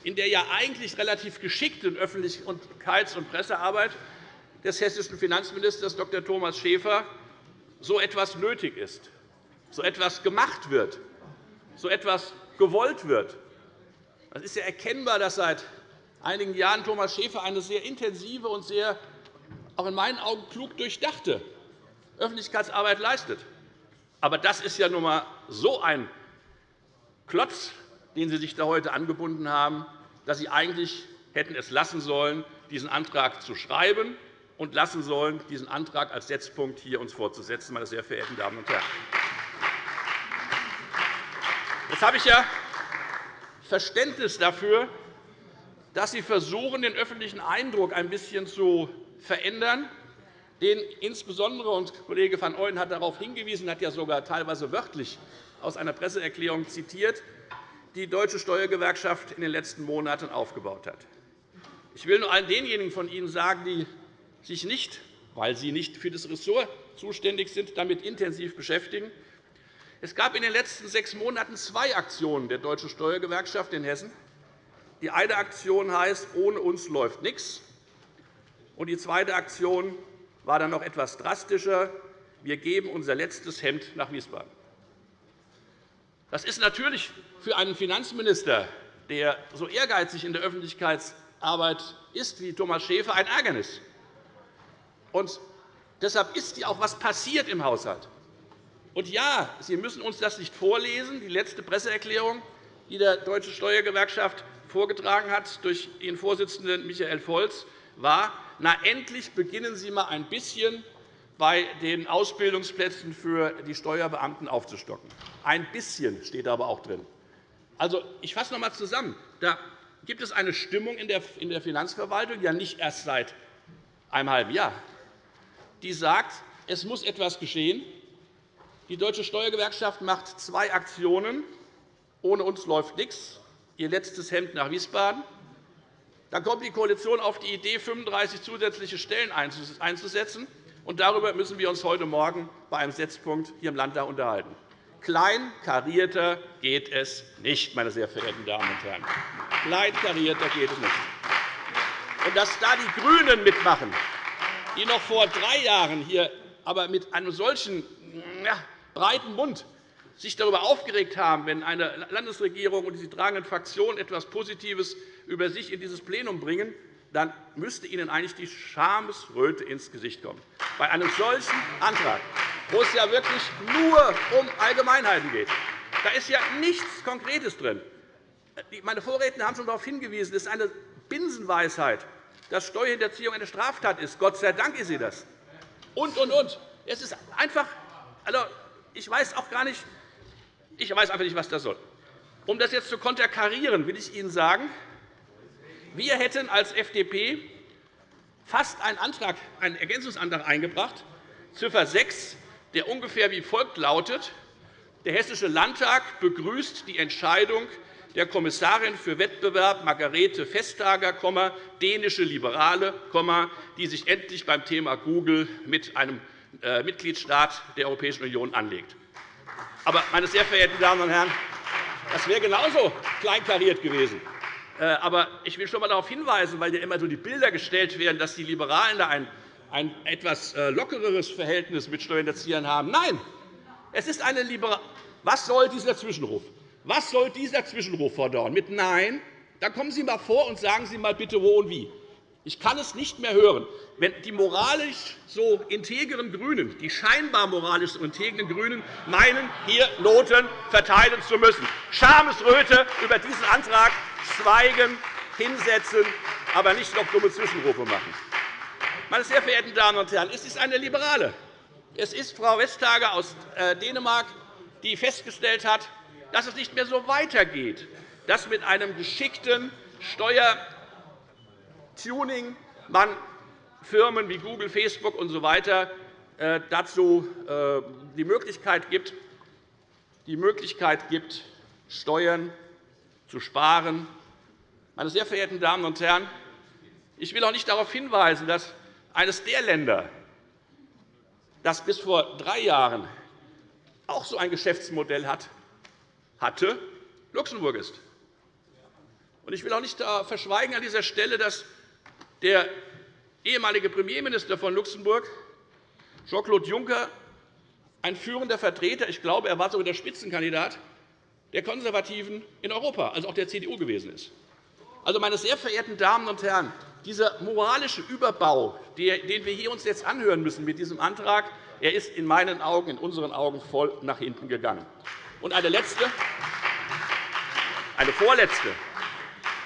in der ja eigentlich relativ geschickten Öffentlichkeits- und Pressearbeit des hessischen Finanzministers Dr. Thomas Schäfer so etwas nötig ist so etwas gemacht wird, so etwas gewollt wird. Es ist ja erkennbar, dass seit einigen Jahren Thomas Schäfer eine sehr intensive und sehr, auch in meinen Augen klug durchdachte Öffentlichkeitsarbeit leistet. Aber das ist ja nun einmal so ein Klotz, den Sie sich da heute angebunden haben, dass Sie eigentlich hätten es lassen sollen, diesen Antrag zu schreiben und lassen sollen, diesen Antrag als Setzpunkt hier uns vorzusetzen, meine sehr verehrten Damen und Herren. Jetzt habe ich ja Verständnis dafür, dass Sie versuchen, den öffentlichen Eindruck ein bisschen zu verändern, den insbesondere, und Kollege van Ooyen hat darauf hingewiesen, hat ja sogar teilweise wörtlich aus einer Presseerklärung zitiert, die Deutsche Steuergewerkschaft in den letzten Monaten aufgebaut hat. Ich will nur allen denjenigen von Ihnen sagen, die sich nicht, weil sie nicht für das Ressort zuständig sind, damit intensiv beschäftigen. Es gab in den letzten sechs Monaten zwei Aktionen der Deutschen Steuergewerkschaft in Hessen. Die eine Aktion heißt Ohne uns läuft nichts. Die zweite Aktion war dann noch etwas drastischer. Wir geben unser letztes Hemd nach Wiesbaden. Das ist natürlich für einen Finanzminister, der so ehrgeizig in der Öffentlichkeitsarbeit ist wie Thomas Schäfer, ein Ärgernis. Und deshalb ist ja auch etwas passiert im Haushalt. Und ja, Sie müssen uns das nicht vorlesen. Die letzte Presseerklärung, die der Deutsche Steuergewerkschaft vorgetragen hat durch Ihren Vorsitzenden Michael Volz, war, na, endlich beginnen Sie einmal ein bisschen bei den Ausbildungsplätzen für die Steuerbeamten aufzustocken. Ein bisschen steht aber auch drin. Also, ich fasse noch einmal zusammen. Da gibt es eine Stimmung in der Finanzverwaltung, ja nicht erst seit einem halben Jahr, die sagt, es muss etwas geschehen. Die Deutsche Steuergewerkschaft macht zwei Aktionen. Ohne uns läuft nichts. Ihr letztes Hemd nach Wiesbaden. Dann kommt die Koalition auf die Idee, 35 zusätzliche Stellen einzusetzen. Und darüber müssen wir uns heute Morgen bei einem Setzpunkt hier im Landtag unterhalten. Kleinkarierter geht es nicht, meine sehr verehrten Damen und Herren. Kleinkarierter geht es nicht. Und dass da die GRÜNEN mitmachen, die noch vor drei Jahren hier aber mit einem solchen breiten Mund sich darüber aufgeregt haben, wenn eine Landesregierung und die tragenden Fraktionen etwas Positives über sich in dieses Plenum bringen, dann müsste Ihnen eigentlich die Schamesröte ins Gesicht kommen. Bei einem solchen Antrag, wo es ja wirklich nur um Allgemeinheiten geht, da ist ja nichts Konkretes drin. Meine Vorredner haben schon darauf hingewiesen, es ist eine Binsenweisheit, dass Steuerhinterziehung eine Straftat ist. Gott sei Dank ist sie das. Und, und, und. Es ist einfach, also, ich weiß auch gar nicht, ich weiß einfach nicht, was das soll. Um das jetzt zu konterkarieren, will ich Ihnen sagen, wir hätten als FDP fast einen, Antrag, einen Ergänzungsantrag eingebracht, Ziffer 6, der ungefähr wie folgt lautet. Der Hessische Landtag begrüßt die Entscheidung der Kommissarin für Wettbewerb Margarete Vestager, dänische Liberale, die sich endlich beim Thema Google mit einem Mitgliedstaat der Europäischen Union anlegt. Aber, meine sehr verehrten Damen und Herren, das wäre genauso kleinkariert gewesen. Äh, aber ich will schon einmal darauf hinweisen, weil ja immer so die Bilder gestellt werden, dass die Liberalen da ein, ein etwas äh, lockereres Verhältnis mit Steuerhinterziehern haben. Nein, es ist eine Liberal Was soll dieser Zwischenruf? Was soll dieser Zwischenruf fordern? Mit Nein? Dann kommen Sie einmal vor und sagen Sie einmal bitte, wo und wie. Ich kann es nicht mehr hören. Wenn die moralisch so integren GRÜNEN, die scheinbar moralisch so integren GRÜNEN, meinen, hier Noten verteilen zu müssen. Schamesröte über diesen Antrag schweigen, hinsetzen, aber nicht noch dumme Zwischenrufe machen. Meine sehr verehrten Damen und Herren, es ist eine Liberale. Es ist Frau Vestager aus äh, Dänemark, die festgestellt hat, dass es nicht mehr so weitergeht, dass mit einem geschickten Steuertuning man Firmen wie Google, Facebook usw. So äh, dazu äh, die Möglichkeit gibt, die Möglichkeit gibt, Steuern zu sparen. Meine sehr verehrten Damen und Herren, ich will auch nicht darauf hinweisen, dass eines der Länder, das bis vor drei Jahren auch so ein Geschäftsmodell hat, hatte, Luxemburg ist. Ich will auch nicht verschweigen an dieser Stelle, dass der ehemalige Premierminister von Luxemburg, Jean-Claude Juncker, ein führender Vertreter, ich glaube, er war sogar der Spitzenkandidat, der Konservativen in Europa, also auch der CDU gewesen ist. Also, meine sehr verehrten Damen und Herren, dieser moralische Überbau, den wir uns jetzt anhören müssen mit diesem Antrag, er ist in meinen Augen, in unseren Augen voll nach hinten gegangen. Und eine letzte, eine vorletzte,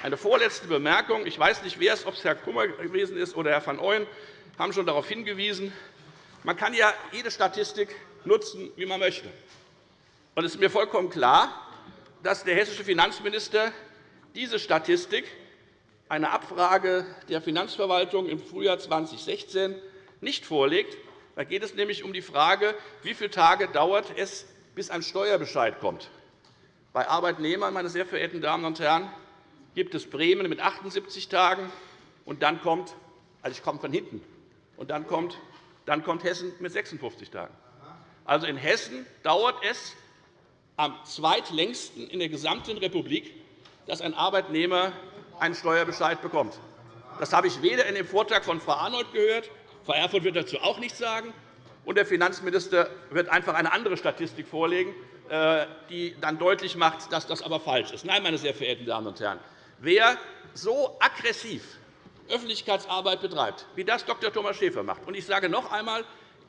eine vorletzte Bemerkung. Ich weiß nicht, wer es, ob es Herr Kummer gewesen ist oder Herr van Ooyen, haben schon darauf hingewiesen. Man kann ja jede Statistik nutzen, wie man möchte. Und es ist mir vollkommen klar, dass der hessische Finanzminister diese Statistik eine Abfrage der Finanzverwaltung im Frühjahr 2016 nicht vorlegt. Da geht es nämlich um die Frage, wie viele Tage dauert es, bis ein Steuerbescheid kommt. Bei Arbeitnehmern, meine sehr verehrten Damen und Herren, gibt es Bremen mit 78 Tagen, und dann kommt, also ich komme von hinten, und dann kommt, dann kommt Hessen mit 56 Tagen. Also in Hessen dauert es am zweitlängsten in der gesamten Republik, dass ein Arbeitnehmer einen Steuerbescheid bekommt. Das habe ich weder in dem Vortrag von Frau Arnold gehört, Frau Erfurth wird dazu auch nichts sagen, und der Finanzminister wird einfach eine andere Statistik vorlegen, äh, die dann deutlich macht, dass das aber falsch ist. Nein, meine sehr verehrten Damen und Herren, wer so aggressiv Öffentlichkeitsarbeit betreibt, wie das Dr. Thomas Schäfer macht, und ich sage noch einmal,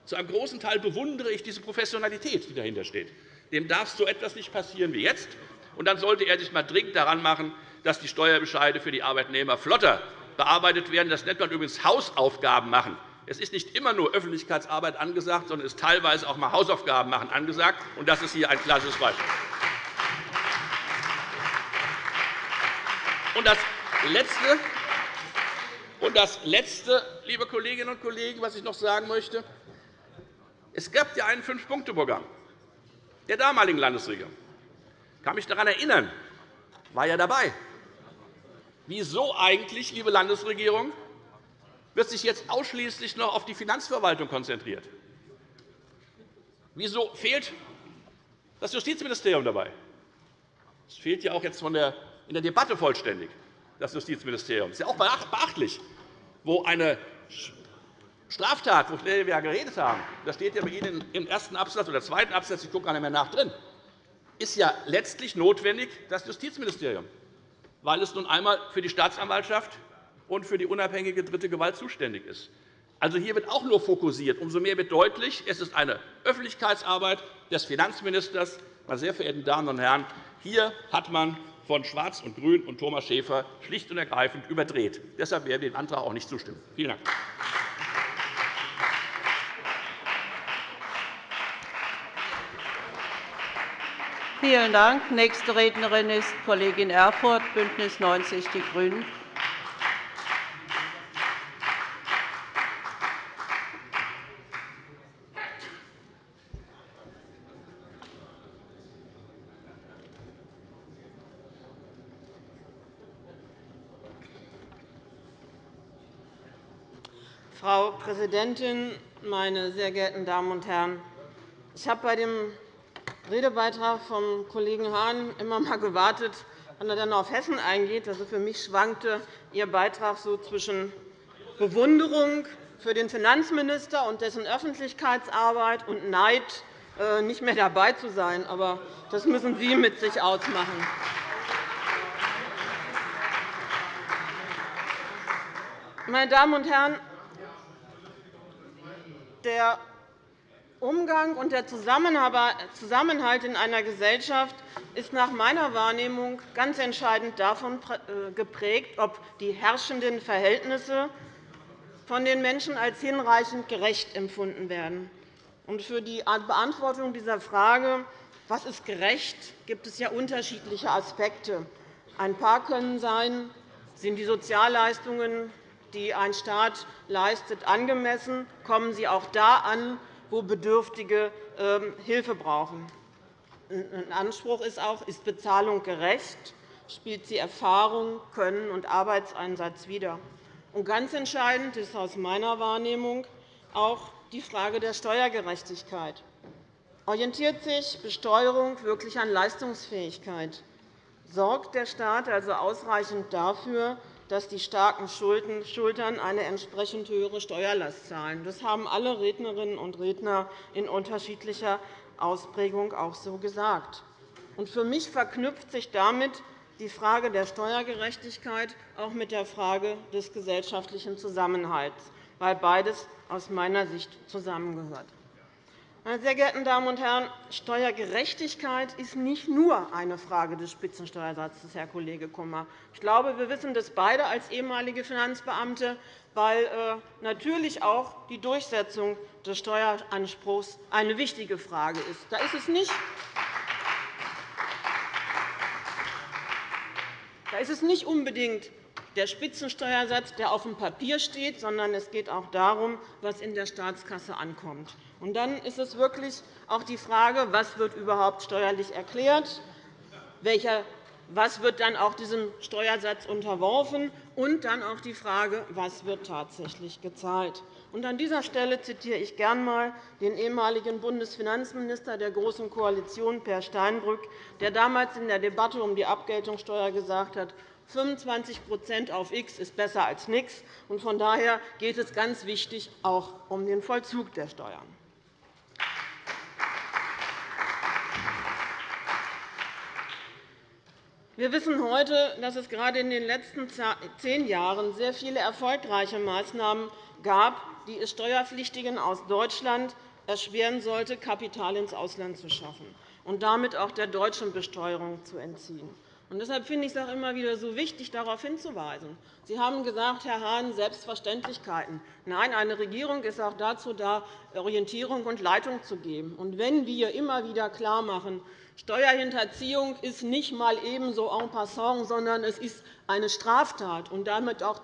zu einem großen Teil bewundere ich diese Professionalität, die dahinter steht. Dem darf so etwas nicht passieren wie jetzt. Und dann sollte er sich einmal dringend daran machen, dass die Steuerbescheide für die Arbeitnehmer flotter bearbeitet werden. Das nennt man übrigens Hausaufgaben machen. Es ist nicht immer nur Öffentlichkeitsarbeit angesagt, sondern es ist teilweise auch einmal Hausaufgaben machen angesagt. Und das ist hier ein klassisches Beispiel. Und das Letzte, und das Letzte, liebe Kolleginnen und Kollegen, was ich noch sagen möchte, es gab ja ein Fünf-Punkte-Programm der damaligen Landesregierung. Ich kann mich daran erinnern, war ja dabei. Wieso eigentlich, liebe Landesregierung, wird sich jetzt ausschließlich noch auf die Finanzverwaltung konzentriert? Wieso fehlt das Justizministerium dabei? Es fehlt ja auch jetzt von der, in der Debatte vollständig, das Justizministerium. Das ist ja auch beachtlich, wo eine Straftat, wovon wir ja geredet haben, das steht ja bei Ihnen im ersten Absatz oder zweiten Absatz, ich gucke gar nicht mehr nach drin, ist ja letztlich notwendig das Justizministerium, weil es nun einmal für die Staatsanwaltschaft und für die unabhängige dritte Gewalt zuständig ist. Also hier wird auch nur fokussiert. Umso mehr wird deutlich, es ist eine Öffentlichkeitsarbeit des Finanzministers. Meine sehr verehrten Damen und Herren, hier hat man von Schwarz und Grün und Thomas Schäfer schlicht und ergreifend überdreht. Deshalb werden wir dem Antrag auch nicht zustimmen. Vielen Dank. Vielen Dank. Nächste Rednerin ist Kollegin Erfurth, BÜNDNIS 90 die GRÜNEN. Frau Präsidentin, meine sehr geehrten Damen und Herren! Ich habe bei dem Redebeitrag vom Kollegen Hahn immer einmal gewartet, wann er dann auf Hessen eingeht. Also für mich schwankte Ihr Beitrag so zwischen Bewunderung für den Finanzminister und dessen Öffentlichkeitsarbeit und Neid, äh, nicht mehr dabei zu sein. Aber das müssen Sie mit sich ausmachen. Meine Damen und Herren, der Umgang und der Zusammenhalt in einer Gesellschaft ist nach meiner Wahrnehmung ganz entscheidend davon äh, geprägt, ob die herrschenden Verhältnisse von den Menschen als hinreichend gerecht empfunden werden. Für die Beantwortung dieser Frage, was ist gerecht, gibt es ja unterschiedliche Aspekte. Ein paar können sein, sind die Sozialleistungen, die ein Staat leistet, angemessen, kommen sie auch da an, wo Bedürftige ähm, Hilfe brauchen. Ein Anspruch ist auch, ist Bezahlung gerecht, spielt sie Erfahrung, Können und Arbeitseinsatz wider. Und ganz entscheidend ist aus meiner Wahrnehmung auch die Frage der Steuergerechtigkeit. Orientiert sich Besteuerung wirklich an Leistungsfähigkeit? Sorgt der Staat also ausreichend dafür, dass die starken Schultern eine entsprechend höhere Steuerlast zahlen. Das haben alle Rednerinnen und Redner in unterschiedlicher Ausprägung auch so gesagt. Für mich verknüpft sich damit die Frage der Steuergerechtigkeit auch mit der Frage des gesellschaftlichen Zusammenhalts, weil beides aus meiner Sicht zusammengehört. Meine sehr geehrten Damen und Herren, Steuergerechtigkeit ist nicht nur eine Frage des Spitzensteuersatzes, Herr Kollege Kummer. Ich glaube, wir wissen das beide als ehemalige Finanzbeamte, weil äh, natürlich auch die Durchsetzung des Steueranspruchs eine wichtige Frage ist. Da ist es nicht Da ist es nicht unbedingt der Spitzensteuersatz, der auf dem Papier steht, sondern es geht auch darum, was in der Staatskasse ankommt. Und dann ist es wirklich auch die Frage, was wird überhaupt steuerlich erklärt, was wird dann auch diesem Steuersatz unterworfen, und dann auch die Frage, was wird tatsächlich gezahlt. Und an dieser Stelle zitiere ich gern einmal den ehemaligen Bundesfinanzminister der Großen Koalition, Per Steinbrück, der damals in der Debatte um die Abgeltungssteuer gesagt hat, 25% auf X ist besser als nichts. Von daher geht es ganz wichtig auch um den Vollzug der Steuern. Wir wissen heute, dass es gerade in den letzten zehn Jahren sehr viele erfolgreiche Maßnahmen gab, die es Steuerpflichtigen aus Deutschland erschweren sollte, Kapital ins Ausland zu schaffen und damit auch der deutschen Besteuerung zu entziehen. Deshalb finde ich es auch immer wieder so wichtig, darauf hinzuweisen. Sie haben gesagt, Herr Hahn, Selbstverständlichkeiten. Nein, eine Regierung ist auch dazu da, Orientierung und Leitung zu geben. Und wenn wir immer wieder klarmachen, Steuerhinterziehung ist nicht einmal ebenso en passant, sondern es ist eine Straftat und damit auch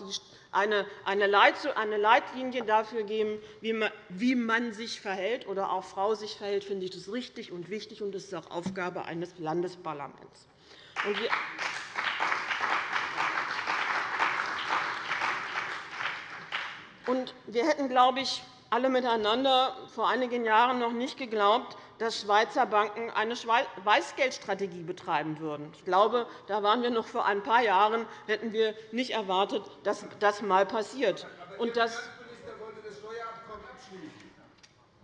eine Leitlinie dafür geben, wie man sich verhält oder auch Frau sich verhält, finde ich das richtig und wichtig, und das ist auch Aufgabe eines Landesparlaments. Wir hätten, glaube ich, alle miteinander vor einigen Jahren noch nicht geglaubt, dass Schweizer Banken eine Weißgeldstrategie betreiben würden. Ich glaube, da waren wir noch vor ein paar Jahren, hätten wir nicht erwartet, dass das einmal passiert. Und das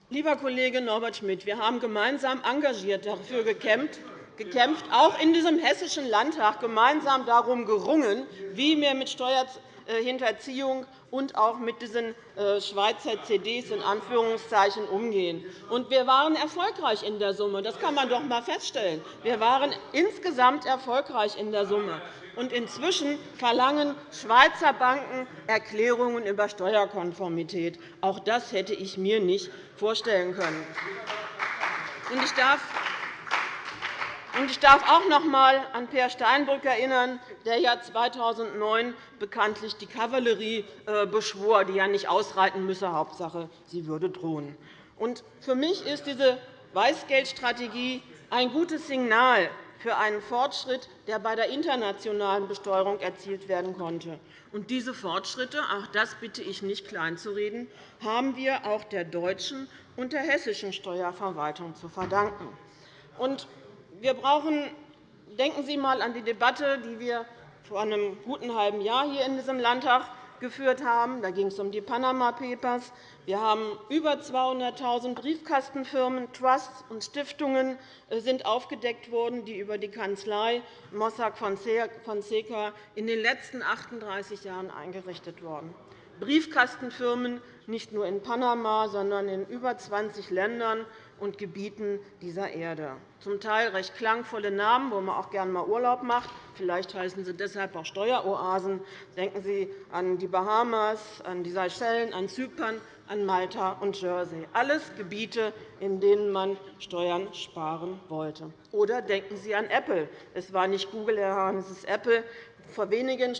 Lieber Kollege Norbert Schmidt, wir haben gemeinsam engagiert dafür gekämpft, gekämpft, auch in diesem Hessischen Landtag gemeinsam darum gerungen, wie wir mit Steuerhinterziehung und auch mit diesen äh, Schweizer CDs in Anführungszeichen umgehen. Und wir waren erfolgreich in der Summe. Das kann man doch einmal feststellen. Wir waren insgesamt erfolgreich in der Summe. Und inzwischen verlangen Schweizer Banken Erklärungen über Steuerkonformität. Auch das hätte ich mir nicht vorstellen können. Ich darf ich darf auch noch einmal an Peer Steinbrück erinnern, der ja 2009 bekanntlich die Kavallerie äh, beschwor, die ja nicht ausreiten müsse, Hauptsache, sie würde drohen. Für mich ist diese Weißgeldstrategie ein gutes Signal für einen Fortschritt, der bei der internationalen Besteuerung erzielt werden konnte. Diese Fortschritte, auch das bitte ich nicht kleinzureden, haben wir auch der deutschen und der hessischen Steuerverwaltung zu verdanken. Wir brauchen Denken Sie einmal an die Debatte, die wir vor einem guten halben Jahr hier in diesem Landtag geführt haben. Da ging es um die Panama Papers. Wir haben über 200.000 Briefkastenfirmen, Trusts und Stiftungen äh, sind aufgedeckt worden, die über die Kanzlei Mossack Fonseca in den letzten 38 Jahren eingerichtet wurden. Briefkastenfirmen nicht nur in Panama, sondern in über 20 Ländern und Gebieten dieser Erde. Zum Teil recht klangvolle Namen, wo man auch gerne einmal Urlaub macht. Vielleicht heißen sie deshalb auch Steueroasen. Denken Sie an die Bahamas, an die Seychellen, an Zypern, an Malta und Jersey. Alles Gebiete, in denen man Steuern sparen wollte. Oder denken Sie an Apple. Es war nicht Google, Herr Hahn, es ist Apple. Vor wenigen,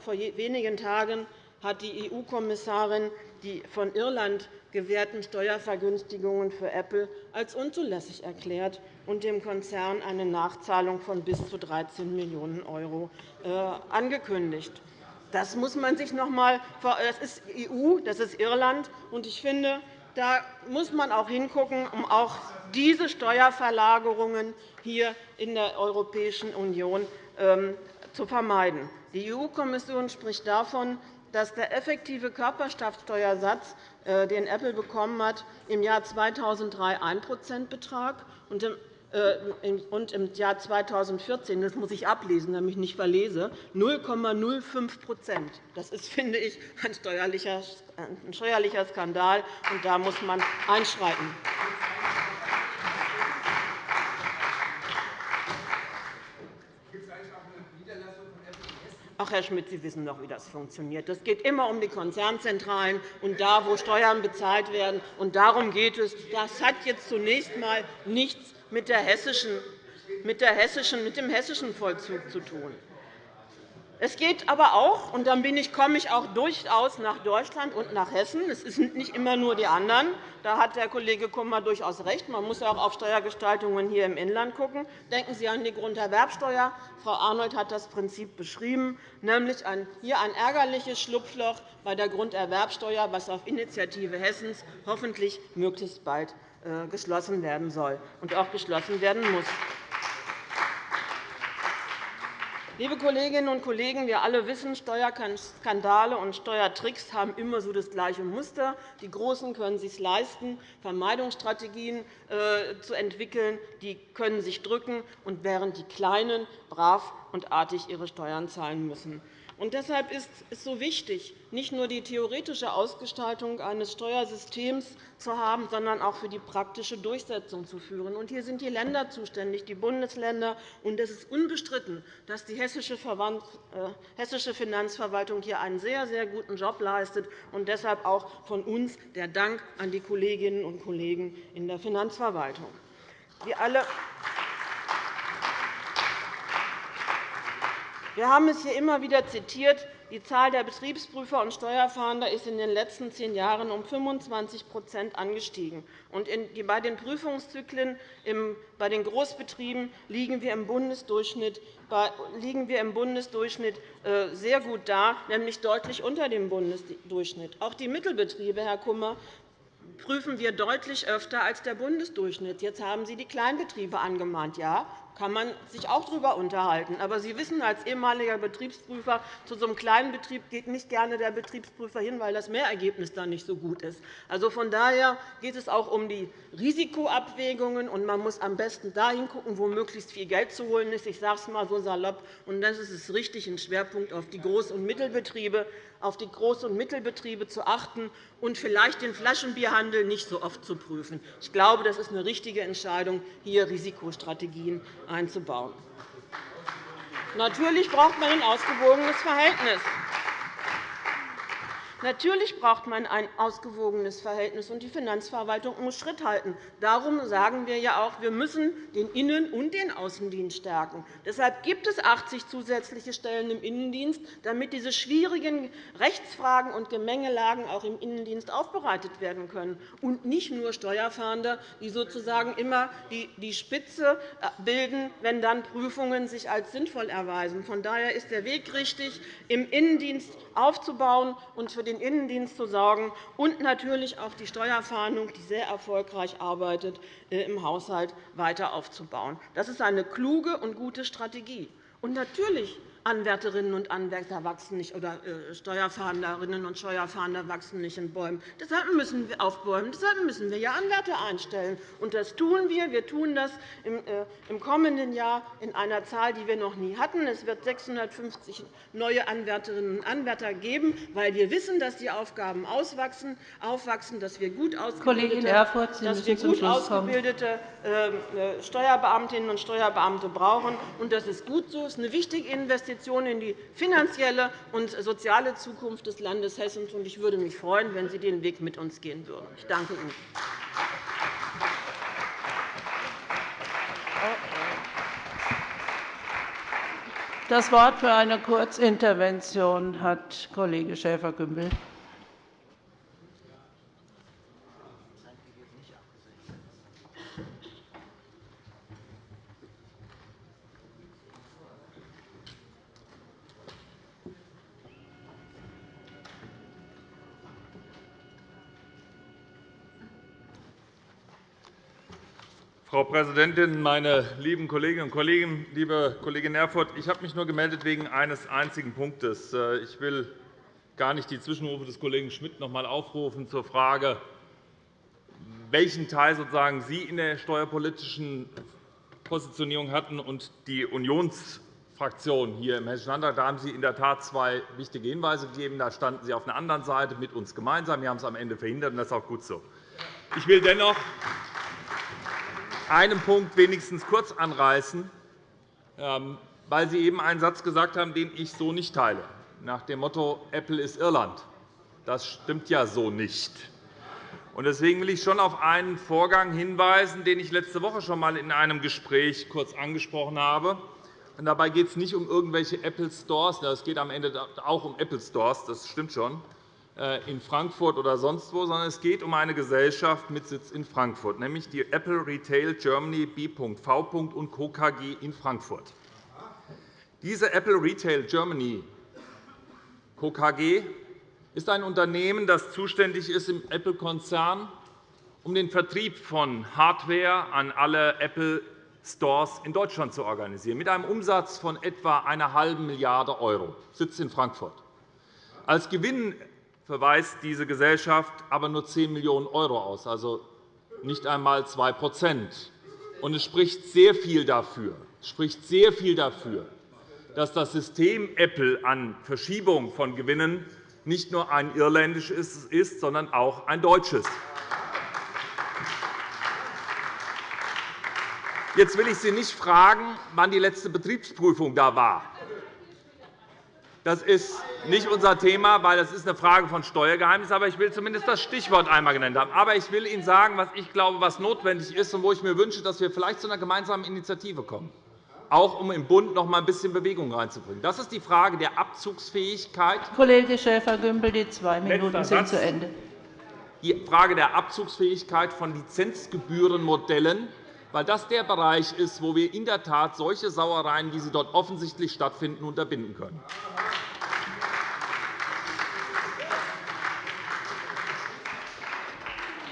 vor wenigen Tagen hat die EU-Kommissarin die von Irland gewährten Steuervergünstigungen für Apple als unzulässig erklärt und dem Konzern eine Nachzahlung von bis zu 13 Millionen € äh, angekündigt. Das muss man sich noch einmal Das ist EU, das ist Irland. Und ich finde, da muss man auch hingucken, um auch diese Steuerverlagerungen hier in der Europäischen Union ähm, zu vermeiden. Die EU-Kommission spricht davon, dass der effektive Körperschaftsteuersatz, äh, den Apple bekommen hat, im Jahr 2003 1 betrag und im und im Jahr 2014, das muss ich ablesen, damit ich nicht verlese, 0,05% Das ist, finde ich, ein steuerlicher Skandal, und da muss man einschreiten. Ach, Herr Schmidt, Sie wissen doch, wie das funktioniert. Es geht immer um die Konzernzentralen und da, wo Steuern bezahlt werden. Und darum geht es. Das hat jetzt zunächst einmal nichts mit, der hessischen, mit, der hessischen, mit dem hessischen Vollzug zu tun. Es geht aber auch, und dann komme ich auch durchaus nach Deutschland und nach Hessen. Es sind nicht immer nur die anderen. Da hat der Kollege Kummer durchaus recht. Man muss auch auf Steuergestaltungen hier im Inland schauen. Denken Sie an die Grunderwerbsteuer. Frau Arnold hat das Prinzip beschrieben, nämlich hier ein ärgerliches Schlupfloch bei der Grunderwerbsteuer, das auf Initiative Hessens hoffentlich möglichst bald äh, geschlossen werden soll und auch geschlossen werden muss. Liebe Kolleginnen und Kollegen, wir alle wissen, Steuerskandale und Steuertricks haben immer so das gleiche Muster. Die Großen können es sich leisten, Vermeidungsstrategien äh, zu entwickeln. Die können sich drücken, während die Kleinen brav und artig ihre Steuern zahlen müssen. Und deshalb ist es so wichtig, nicht nur die theoretische Ausgestaltung eines Steuersystems zu haben, sondern auch für die praktische Durchsetzung zu führen. Und hier sind die Länder zuständig, die Bundesländer. Und es ist unbestritten, dass die hessische äh, Finanzverwaltung hier einen sehr, sehr guten Job leistet. Und deshalb auch von uns der Dank an die Kolleginnen und Kollegen in der Finanzverwaltung. Wir alle Wir haben es hier immer wieder zitiert. Die Zahl der Betriebsprüfer und Steuerfahnder ist in den letzten zehn Jahren um 25% angestiegen. bei den Prüfungszyklen bei den Großbetrieben liegen wir im Bundesdurchschnitt, äh, sehr gut da, nämlich deutlich unter dem Bundesdurchschnitt. Auch die Mittelbetriebe, Herr Kummer, prüfen wir deutlich öfter als der Bundesdurchschnitt. Jetzt haben Sie die Kleinbetriebe angemahnt. Ja, kann man sich auch darüber unterhalten. Aber Sie wissen als ehemaliger Betriebsprüfer, zu so einem kleinen Betrieb geht nicht gerne der Betriebsprüfer hin, weil das Mehrergebnis dann nicht so gut ist. Also von daher geht es auch um die Risikoabwägungen, und man muss am besten dahin schauen, wo möglichst viel Geld zu holen ist. Ich sage es einmal so salopp. Und das ist richtig, einen Schwerpunkt auf die Groß- und Mittelbetriebe auf die Groß- und Mittelbetriebe zu achten und vielleicht den Flaschenbierhandel nicht so oft zu prüfen. Ich glaube, das ist eine richtige Entscheidung, hier Risikostrategien einzubauen. Natürlich braucht man ein ausgewogenes Verhältnis. Natürlich braucht man ein ausgewogenes Verhältnis, und die Finanzverwaltung muss Schritt halten. Darum sagen wir ja auch, wir müssen den Innen- und den Außendienst stärken. Deshalb gibt es 80 zusätzliche Stellen im Innendienst, damit diese schwierigen Rechtsfragen und Gemengelagen auch im Innendienst aufbereitet werden können, und nicht nur Steuerfahnder, die sozusagen immer die Spitze äh, bilden, wenn dann Prüfungen sich als sinnvoll erweisen. Von daher ist der Weg richtig, im Innendienst aufzubauen und für den Innendienst zu sorgen und natürlich auch die Steuerfahndung, die sehr erfolgreich arbeitet, äh, im Haushalt weiter aufzubauen. Das ist eine kluge und gute Strategie. Und natürlich Anwärterinnen und Anwärter wachsen nicht, oder äh, Steuerfahnderinnen und Steuerfahnder wachsen nicht in Bäumen. Deshalb müssen wir aufbäumen. Deshalb müssen wir ja Anwärter einstellen. Und das tun wir. Wir tun das im äh, kommenden Jahr in einer Zahl, die wir noch nie hatten. Es wird 650 neue Anwärterinnen und Anwärter geben, weil wir wissen, dass die Aufgaben aufwachsen, dass wir gut ausgebildete, Erfurth, dass wir gut ausgebildete ähm, Steuerbeamtinnen und Steuerbeamte brauchen. Und das ist gut so. Das ist eine wichtige Investition Investitionen in die finanzielle und soziale Zukunft des Landes Hessen. Ich würde mich freuen, wenn Sie den Weg mit uns gehen würden. Ich danke Ihnen. Das Wort für eine Kurzintervention hat Kollege Schäfer-Gümbel. Frau Präsidentin, meine lieben Kolleginnen und Kollegen! Liebe Kollegin Erfurth, ich habe mich nur gemeldet wegen eines einzigen Punktes. Äh, ich will gar nicht die Zwischenrufe des Kollegen Schmidt noch einmal aufrufen zur Frage, welchen Teil sozusagen Sie in der steuerpolitischen Positionierung hatten und die Unionsfraktion hier im Hessischen Landtag. Da haben Sie in der Tat zwei wichtige Hinweise gegeben. Da standen Sie auf einer anderen Seite mit uns gemeinsam. Wir haben es am Ende verhindert, und das ist auch gut so. Ich will dennoch einen Punkt wenigstens kurz anreißen, ähm, weil Sie eben einen Satz gesagt haben, den ich so nicht teile, nach dem Motto Apple ist Irland. Das stimmt ja so nicht. Deswegen will ich schon auf einen Vorgang hinweisen, den ich letzte Woche schon einmal in einem Gespräch kurz angesprochen habe. Dabei geht es nicht um irgendwelche Apple Stores. Es geht am Ende auch um Apple Stores, das stimmt schon, in Frankfurt oder sonst wo, sondern es geht um eine Gesellschaft mit Sitz in Frankfurt, nämlich die Apple Retail Germany B.V. und Co. KG in Frankfurt. Diese Apple Retail Germany Co. KG ist ein Unternehmen, das zuständig ist im Apple-Konzern, um den Vertrieb von Hardware an alle Apple Stores in Deutschland zu organisieren, mit einem Umsatz von etwa einer halben Milliarde €, sitzt in Frankfurt. Als Gewinn verweist diese Gesellschaft aber nur 10 Millionen € aus, also nicht einmal 2 Und es spricht sehr viel dafür, spricht sehr viel dafür dass das System Apple an Verschiebung von Gewinnen nicht nur ein irländisches ist, sondern auch ein deutsches. Jetzt will ich Sie nicht fragen, wann die letzte Betriebsprüfung da war. Das ist nicht unser Thema, weil das ist eine Frage von Steuergeheimnis. Aber ich will zumindest das Stichwort einmal genannt haben. Aber ich will Ihnen sagen, was ich glaube, was notwendig ist und wo ich mir wünsche, dass wir vielleicht zu einer gemeinsamen Initiative kommen auch um im Bund noch einmal ein bisschen Bewegung reinzubringen. Das ist die Frage der Abzugsfähigkeit. Kollege Schäfer-Gümbel, die zwei Minuten sind zu Ende. Die Frage der Abzugsfähigkeit von Lizenzgebührenmodellen, weil das der Bereich ist, wo wir in der Tat solche Sauereien, wie sie dort offensichtlich stattfinden, unterbinden können.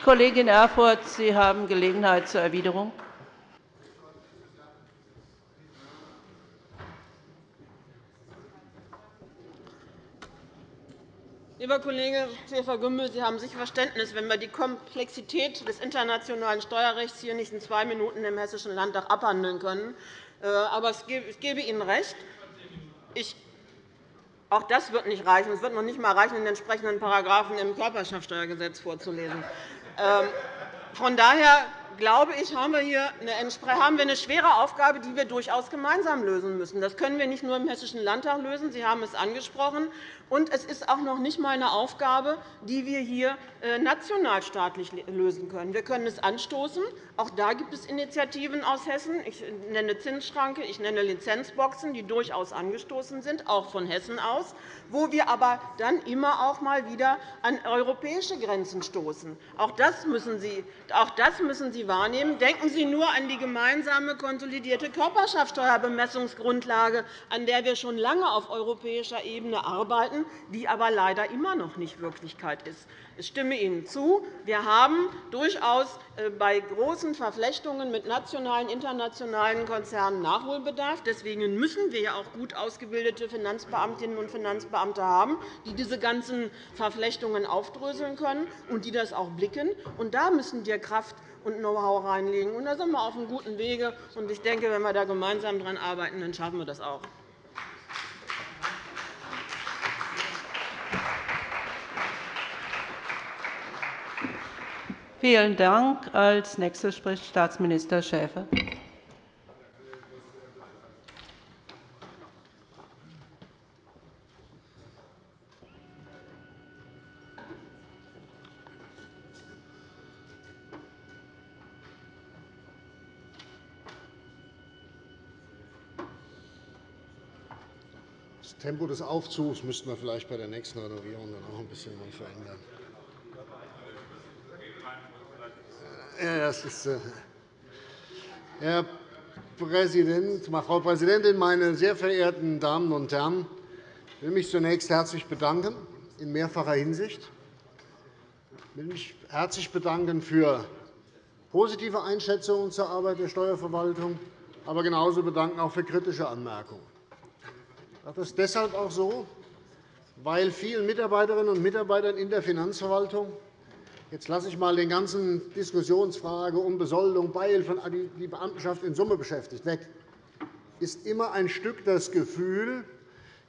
Kollegin Erfurth, Sie haben Gelegenheit zur Erwiderung. Lieber Kollege Schäfer-Gümbel, Sie haben sicher Verständnis, wenn wir die Komplexität des internationalen Steuerrechts hier nicht in zwei Minuten im Hessischen Landtag abhandeln können. Äh, aber ich gebe Ihnen recht. Ich auch das wird nicht reichen. Es wird noch nicht einmal reichen, den entsprechenden Paragraphen im Körperschaftsteuergesetz vorzulesen. Ähm, von daher glaube ich, haben wir hier eine schwere Aufgabe, die wir durchaus gemeinsam lösen müssen. Das können wir nicht nur im Hessischen Landtag lösen. Sie haben es angesprochen. Und es ist auch noch nicht einmal eine Aufgabe, die wir hier äh, nationalstaatlich lösen können. Wir können es anstoßen. Auch da gibt es Initiativen aus Hessen. Ich nenne Zinsschranke, ich nenne Lizenzboxen, die durchaus angestoßen sind, auch von Hessen aus, wo wir aber dann immer auch mal wieder an europäische Grenzen stoßen. Auch das müssen Sie, auch das müssen Sie wahrnehmen. Denken Sie nur an die gemeinsame konsolidierte Körperschaftsteuerbemessungsgrundlage, an der wir schon lange auf europäischer Ebene arbeiten die aber leider immer noch nicht Wirklichkeit ist. Ich stimme Ihnen zu. Wir haben durchaus äh, bei großen Verflechtungen mit nationalen und internationalen Konzernen Nachholbedarf. Deswegen müssen wir auch gut ausgebildete Finanzbeamtinnen und Finanzbeamte haben, die diese ganzen Verflechtungen aufdröseln können und die das auch blicken. Und da müssen wir Kraft und Know-how reinlegen. da sind wir auf einem guten Wege. Ich denke, wenn wir da gemeinsam daran arbeiten, dann schaffen wir das auch. Vielen Dank. Als Nächster spricht Staatsminister Schäfer. Das Tempo des Aufzugs müssten wir vielleicht bei der nächsten Renovierung dann auch ein bisschen verändern. das ist, äh, Herr Präsident, Frau Präsidentin, meine sehr verehrten Damen und Herren! Ich will mich zunächst herzlich bedanken, in mehrfacher Hinsicht. Ich will mich herzlich bedanken für positive Einschätzungen zur Arbeit der Steuerverwaltung, aber genauso bedanken auch für kritische Anmerkungen. Das deshalb auch so, weil vielen Mitarbeiterinnen und Mitarbeitern in der Finanzverwaltung Jetzt lasse ich einmal die ganzen Diskussionsfrage um Besoldung, Beihilfen, die Beamtenschaft in Summe beschäftigt, weg. ist immer ein Stück das Gefühl,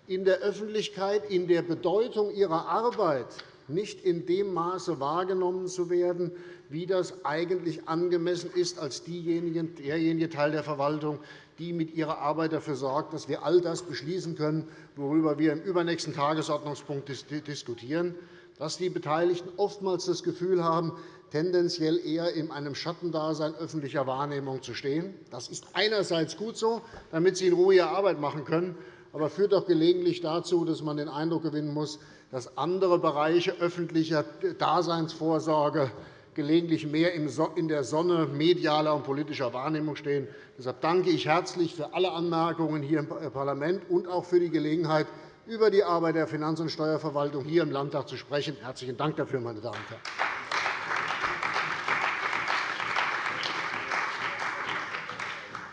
in der Öffentlichkeit in der Bedeutung ihrer Arbeit nicht in dem Maße wahrgenommen zu werden, wie das eigentlich angemessen ist, als derjenige Teil der Verwaltung, die mit ihrer Arbeit dafür sorgt, dass wir all das beschließen können, worüber wir im übernächsten Tagesordnungspunkt diskutieren, dass die Beteiligten oftmals das Gefühl haben, tendenziell eher in einem Schattendasein öffentlicher Wahrnehmung zu stehen. Das ist einerseits gut so, damit sie in Ruhe ihre Arbeit machen können, aber führt auch gelegentlich dazu, dass man den Eindruck gewinnen muss, dass andere Bereiche öffentlicher Daseinsvorsorge gelegentlich mehr in der Sonne medialer und politischer Wahrnehmung stehen. Deshalb danke ich herzlich für alle Anmerkungen hier im Parlament und auch für die Gelegenheit, über die Arbeit der Finanz- und Steuerverwaltung hier im Landtag zu sprechen. Herzlichen Dank dafür, meine Damen und Herren.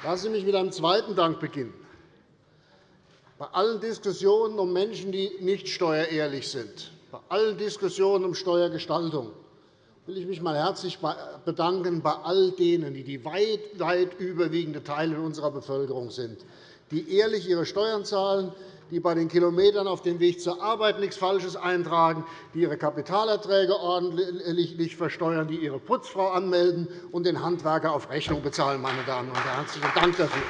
Lassen Sie mich mit einem zweiten Dank beginnen. Bei allen Diskussionen um Menschen, die nicht steuerehrlich sind, bei allen Diskussionen um Steuergestaltung will ich mich einmal herzlich bedanken bei all denen, die die weit, weit überwiegende Teil unserer Bevölkerung sind, die ehrlich ihre Steuern zahlen, die bei den Kilometern auf dem Weg zur Arbeit nichts Falsches eintragen, die ihre Kapitalerträge ordentlich versteuern, die ihre Putzfrau anmelden und den Handwerker auf Rechnung bezahlen. Meine Damen und Herren. Herzlichen Dank dafür.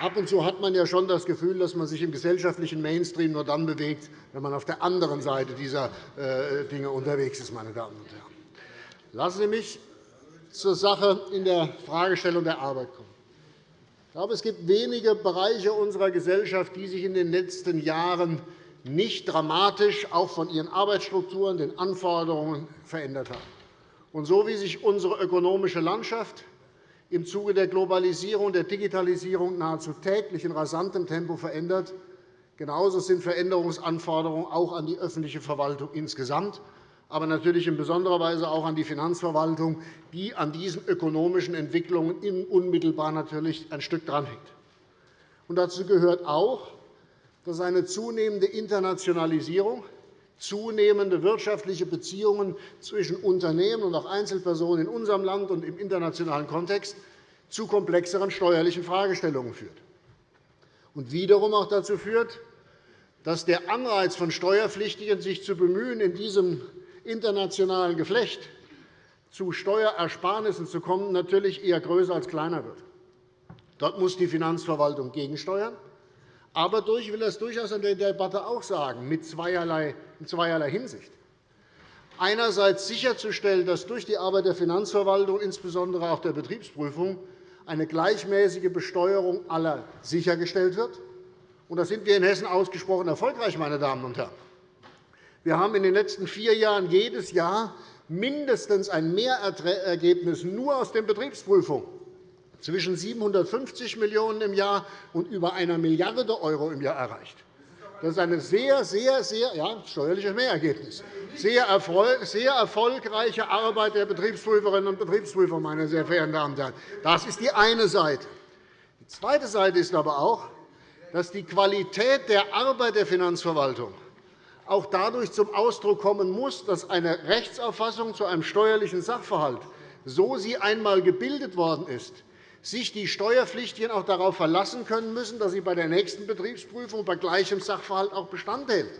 Ab und zu hat man ja schon das Gefühl, dass man sich im gesellschaftlichen Mainstream nur dann bewegt, wenn man auf der anderen Seite dieser äh, Dinge unterwegs ist. Meine Damen und Herren. Lassen Sie mich zur Sache in der Fragestellung der Arbeit kommen. Ich glaube, es gibt wenige Bereiche unserer Gesellschaft, die sich in den letzten Jahren nicht dramatisch auch von ihren Arbeitsstrukturen, den Anforderungen verändert haben. Und so wie sich unsere ökonomische Landschaft im Zuge der Globalisierung der Digitalisierung nahezu täglich in rasantem Tempo verändert. Genauso sind Veränderungsanforderungen auch an die öffentliche Verwaltung insgesamt, aber natürlich in besonderer Weise auch an die Finanzverwaltung, die an diesen ökonomischen Entwicklungen unmittelbar natürlich ein Stück dranhängt. dazu gehört auch, dass eine zunehmende Internationalisierung zunehmende wirtschaftliche Beziehungen zwischen Unternehmen und auch Einzelpersonen in unserem Land und im internationalen Kontext zu komplexeren steuerlichen Fragestellungen führt und wiederum auch dazu führt, dass der Anreiz von Steuerpflichtigen, sich zu bemühen, in diesem internationalen Geflecht zu Steuerersparnissen zu kommen, natürlich eher größer als kleiner wird. Dort muss die Finanzverwaltung gegensteuern. Aber ich will das durchaus in der Debatte auch sagen, mit zweierlei, in zweierlei Hinsicht. Einerseits sicherzustellen, dass durch die Arbeit der Finanzverwaltung, insbesondere auch der Betriebsprüfung, eine gleichmäßige Besteuerung aller sichergestellt wird. Und da sind wir in Hessen ausgesprochen erfolgreich, meine Damen und Herren. Wir haben in den letzten vier Jahren jedes Jahr mindestens ein Mehrergebnis nur aus den Betriebsprüfungen zwischen 750 Millionen € im Jahr und über einer Milliarde € im Jahr erreicht. Das ist ein sehr, sehr, sehr ja, steuerliches Mehrergebnis. Sehr erfolgreiche Arbeit der Betriebsprüferinnen und Betriebsprüfer, meine sehr verehrten Damen und Herren. Das ist die eine Seite. Die zweite Seite ist aber auch, dass die Qualität der Arbeit der Finanzverwaltung auch dadurch zum Ausdruck kommen muss, dass eine Rechtsauffassung zu einem steuerlichen Sachverhalt, so sie einmal gebildet worden ist, sich die Steuerpflichtigen auch darauf verlassen können müssen, dass sie bei der nächsten Betriebsprüfung bei gleichem Sachverhalt auch Bestand hält.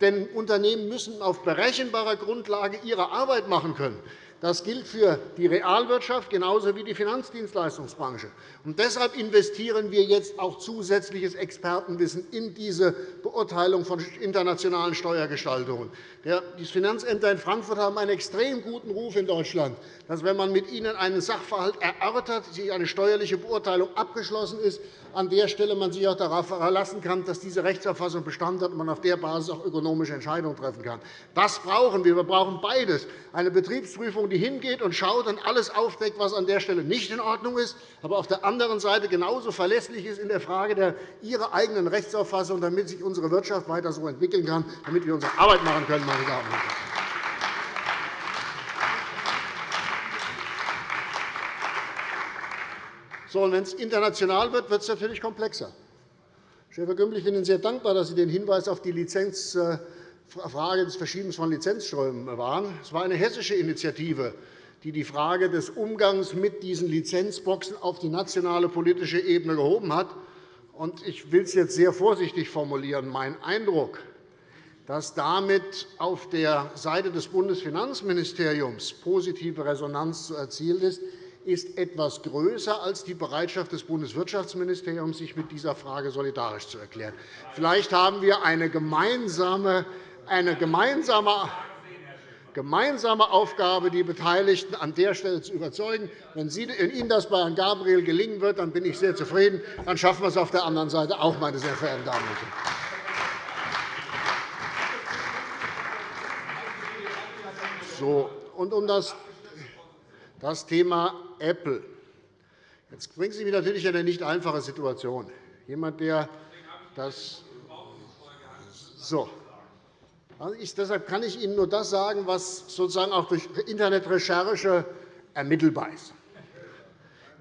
Denn Unternehmen müssen auf berechenbarer Grundlage ihre Arbeit machen können. Das gilt für die Realwirtschaft genauso wie die Finanzdienstleistungsbranche. Und deshalb investieren wir jetzt auch zusätzliches Expertenwissen in diese Beurteilung von internationalen Steuergestaltungen. Die Finanzämter in Frankfurt haben einen extrem guten Ruf in Deutschland, dass, wenn man mit ihnen einen Sachverhalt erörtert, eine steuerliche Beurteilung abgeschlossen ist, an der Stelle man sich auch darauf verlassen kann, dass diese Rechtsauffassung Bestand hat und man auf der Basis auch ökonomische Entscheidungen treffen kann. Das brauchen wir. Wir brauchen beides. Eine Betriebsprüfung, die hingeht und schaut und alles aufdeckt, was an der Stelle nicht in Ordnung ist, aber auf der anderen Seite genauso verlässlich ist in der Frage der ihrer eigenen Rechtsauffassung, damit sich unsere Wirtschaft weiter so entwickeln kann, damit wir unsere Arbeit machen können. Meine Damen und Herren. So, wenn es international wird, wird es natürlich komplexer. Schäfer-Gümbel, ich bin Ihnen sehr dankbar, dass Sie den Hinweis auf die Lizenz, äh, Frage des Verschiebens von Lizenzströmen waren. Es war eine hessische Initiative, die die Frage des Umgangs mit diesen Lizenzboxen auf die nationale politische Ebene gehoben hat. Ich will es jetzt sehr vorsichtig formulieren. Mein Eindruck, dass damit auf der Seite des Bundesfinanzministeriums positive Resonanz zu erzielen ist, ist etwas größer als die Bereitschaft des Bundeswirtschaftsministeriums, sich mit dieser Frage solidarisch zu erklären. Vielleicht haben wir eine gemeinsame, eine gemeinsame gemeinsame Aufgabe, die Beteiligten an der Stelle zu überzeugen. Wenn Ihnen das bei Herrn Gabriel gelingen wird, dann bin ich sehr zufrieden. Dann schaffen wir es auf der anderen Seite auch, meine sehr verehrten Damen und Herren. So, und um das, das Thema Apple. Jetzt bringen Sie mich natürlich in eine nicht einfache Situation. Jemand, der das so. Also ich, deshalb kann ich Ihnen nur das sagen, was sozusagen auch durch Internetrecherche ermittelbar ist.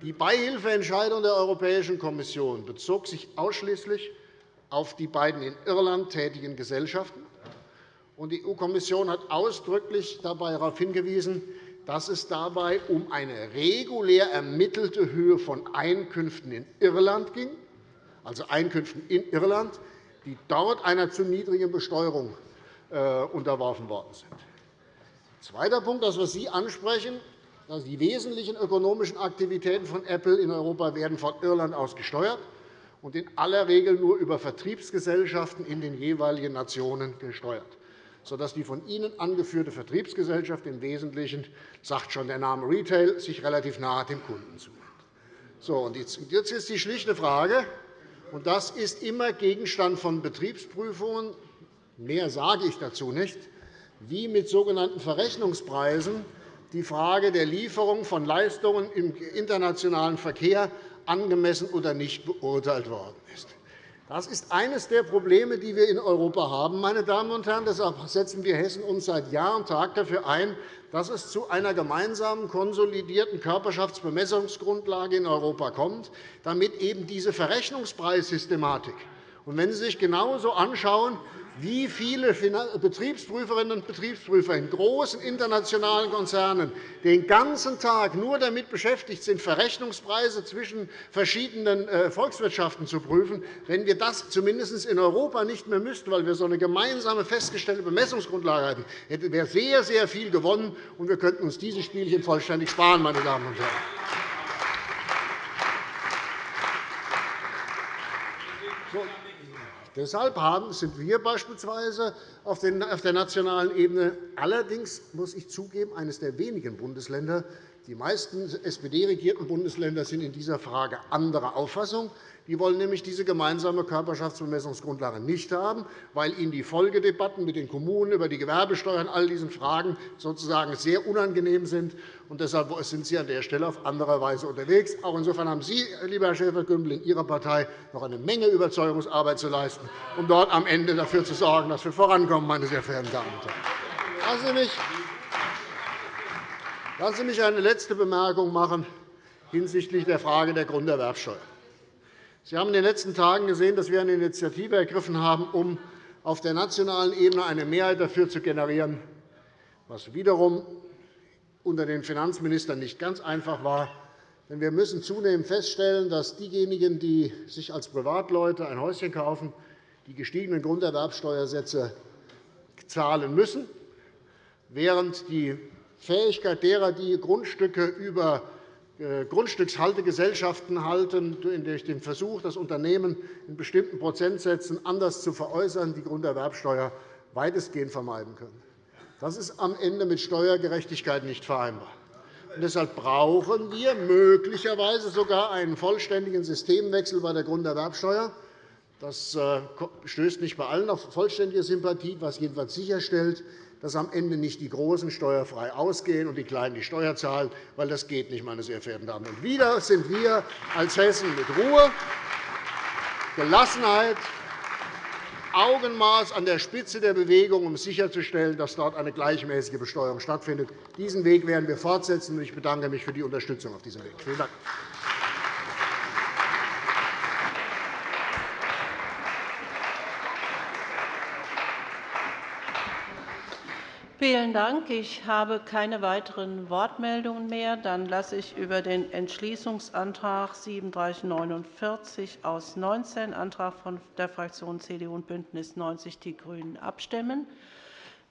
Die Beihilfeentscheidung der Europäischen Kommission bezog sich ausschließlich auf die beiden in Irland tätigen Gesellschaften die EU-Kommission hat ausdrücklich darauf hingewiesen, dass es dabei um eine regulär ermittelte Höhe von Einkünften in Irland ging, also Einkünften in Irland, die dort einer zu niedrigen Besteuerung äh, unterworfen worden sind. Zweiter Punkt, das, was Sie ansprechen, dass die wesentlichen ökonomischen Aktivitäten von Apple in Europa werden von Irland aus gesteuert und in aller Regel nur über Vertriebsgesellschaften in den jeweiligen Nationen gesteuert sodass die von Ihnen angeführte Vertriebsgesellschaft im Wesentlichen, sagt schon der Name Retail, sich relativ nahe dem Kunden zuwendet. So, jetzt ist die schlichte Frage, und das ist immer Gegenstand von Betriebsprüfungen, mehr sage ich dazu nicht, wie mit sogenannten Verrechnungspreisen die Frage der Lieferung von Leistungen im internationalen Verkehr angemessen oder nicht beurteilt worden ist. Das ist eines der Probleme, die wir in Europa haben. Meine Damen und Herren. Deshalb setzen wir Hessen uns seit Jahr und Tag dafür ein, dass es zu einer gemeinsamen konsolidierten Körperschaftsbemessungsgrundlage in Europa kommt, damit eben diese Verrechnungspreissystematik und wenn Sie sich genauso anschauen, wie viele Betriebsprüferinnen und Betriebsprüfer in großen internationalen Konzernen den ganzen Tag nur damit beschäftigt sind, Verrechnungspreise zwischen verschiedenen äh, Volkswirtschaften zu prüfen. Wenn wir das zumindest in Europa nicht mehr müssten, weil wir so eine gemeinsame festgestellte Bemessungsgrundlage hätten, wäre sehr, sehr viel gewonnen, und wir könnten uns diese Spielchen vollständig sparen, meine Damen und Herren. Deshalb sind wir beispielsweise auf der nationalen Ebene allerdings, muss ich zugeben, eines der wenigen Bundesländer. Die meisten SPD-regierten Bundesländer sind in dieser Frage anderer Auffassung. Die wollen nämlich diese gemeinsame Körperschaftsbemessungsgrundlage nicht haben, weil ihnen die Folgedebatten mit den Kommunen über die Gewerbesteuer und all diesen Fragen sozusagen sehr unangenehm sind. Und deshalb sind Sie an der Stelle auf andere Weise unterwegs. Auch insofern haben Sie, lieber Herr Schäfer-Gümbel, in Ihrer Partei noch eine Menge Überzeugungsarbeit zu leisten, um dort am Ende dafür zu sorgen, dass wir vorankommen, meine sehr verehrten Damen und Herren. Lassen Sie mich eine letzte Bemerkung machen hinsichtlich der Frage der Grunderwerbsteuer. Sie haben in den letzten Tagen gesehen, dass wir eine Initiative ergriffen haben, um auf der nationalen Ebene eine Mehrheit dafür zu generieren, was wiederum unter den Finanzministern nicht ganz einfach war. Denn wir müssen zunehmend feststellen, dass diejenigen, die sich als Privatleute ein Häuschen kaufen, die gestiegenen Grunderwerbsteuersätze zahlen müssen, während die Fähigkeit derer, die Grundstücke über äh, Grundstückshaltegesellschaften halten, durch den Versuch, das Unternehmen in bestimmten Prozentsätzen anders zu veräußern, die Grunderwerbsteuer weitestgehend vermeiden können. Das ist am Ende mit Steuergerechtigkeit nicht vereinbar. Und deshalb brauchen wir möglicherweise sogar einen vollständigen Systemwechsel bei der Grunderwerbsteuer. Das äh, stößt nicht bei allen auf vollständige Sympathie, was jedenfalls sicherstellt, dass am Ende nicht die Großen steuerfrei ausgehen und die Kleinen die Steuer zahlen, weil das geht nicht, meine sehr verehrten Damen und Wieder sind wir als Hessen mit Ruhe, Gelassenheit, Augenmaß an der Spitze der Bewegung, um sicherzustellen, dass dort eine gleichmäßige Besteuerung stattfindet. Diesen Weg werden wir fortsetzen. Ich bedanke mich für die Unterstützung auf diesem Weg. Vielen Dank. Vielen Dank. Ich habe keine weiteren Wortmeldungen mehr. Dann lasse ich über den Entschließungsantrag 3749 aus 19, Antrag der Fraktionen CDU und BÜNDNIS 90 die GRÜNEN, abstimmen.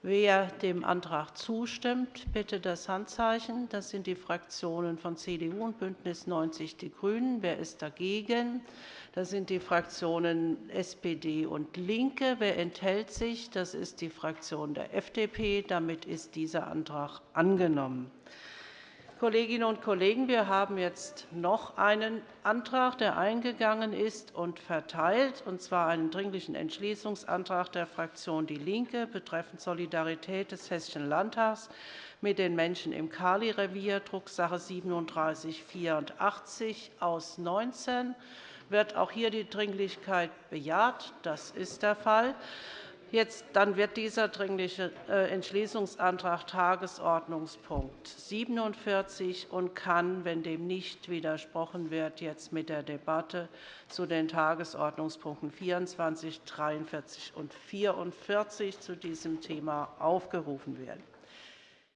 Wer dem Antrag zustimmt, bitte das Handzeichen. Das sind die Fraktionen von CDU und BÜNDNIS 90 die GRÜNEN. Wer ist dagegen? Das sind die Fraktionen SPD und LINKE. Wer enthält sich? Das ist die Fraktion der FDP. Damit ist dieser Antrag angenommen. Kolleginnen und Kollegen, wir haben jetzt noch einen Antrag, der eingegangen ist und verteilt, und zwar einen Dringlichen Entschließungsantrag der Fraktion DIE LINKE betreffend Solidarität des Hessischen Landtags mit den Menschen im Kali-Revier, Drucksache 3784 aus 19. Wird auch hier die Dringlichkeit bejaht? Das ist der Fall. Jetzt, dann wird dieser Dringliche äh, Entschließungsantrag Tagesordnungspunkt 47 und kann, wenn dem nicht widersprochen wird, jetzt mit der Debatte zu den Tagesordnungspunkten 24, 43 und 44 zu diesem Thema aufgerufen werden.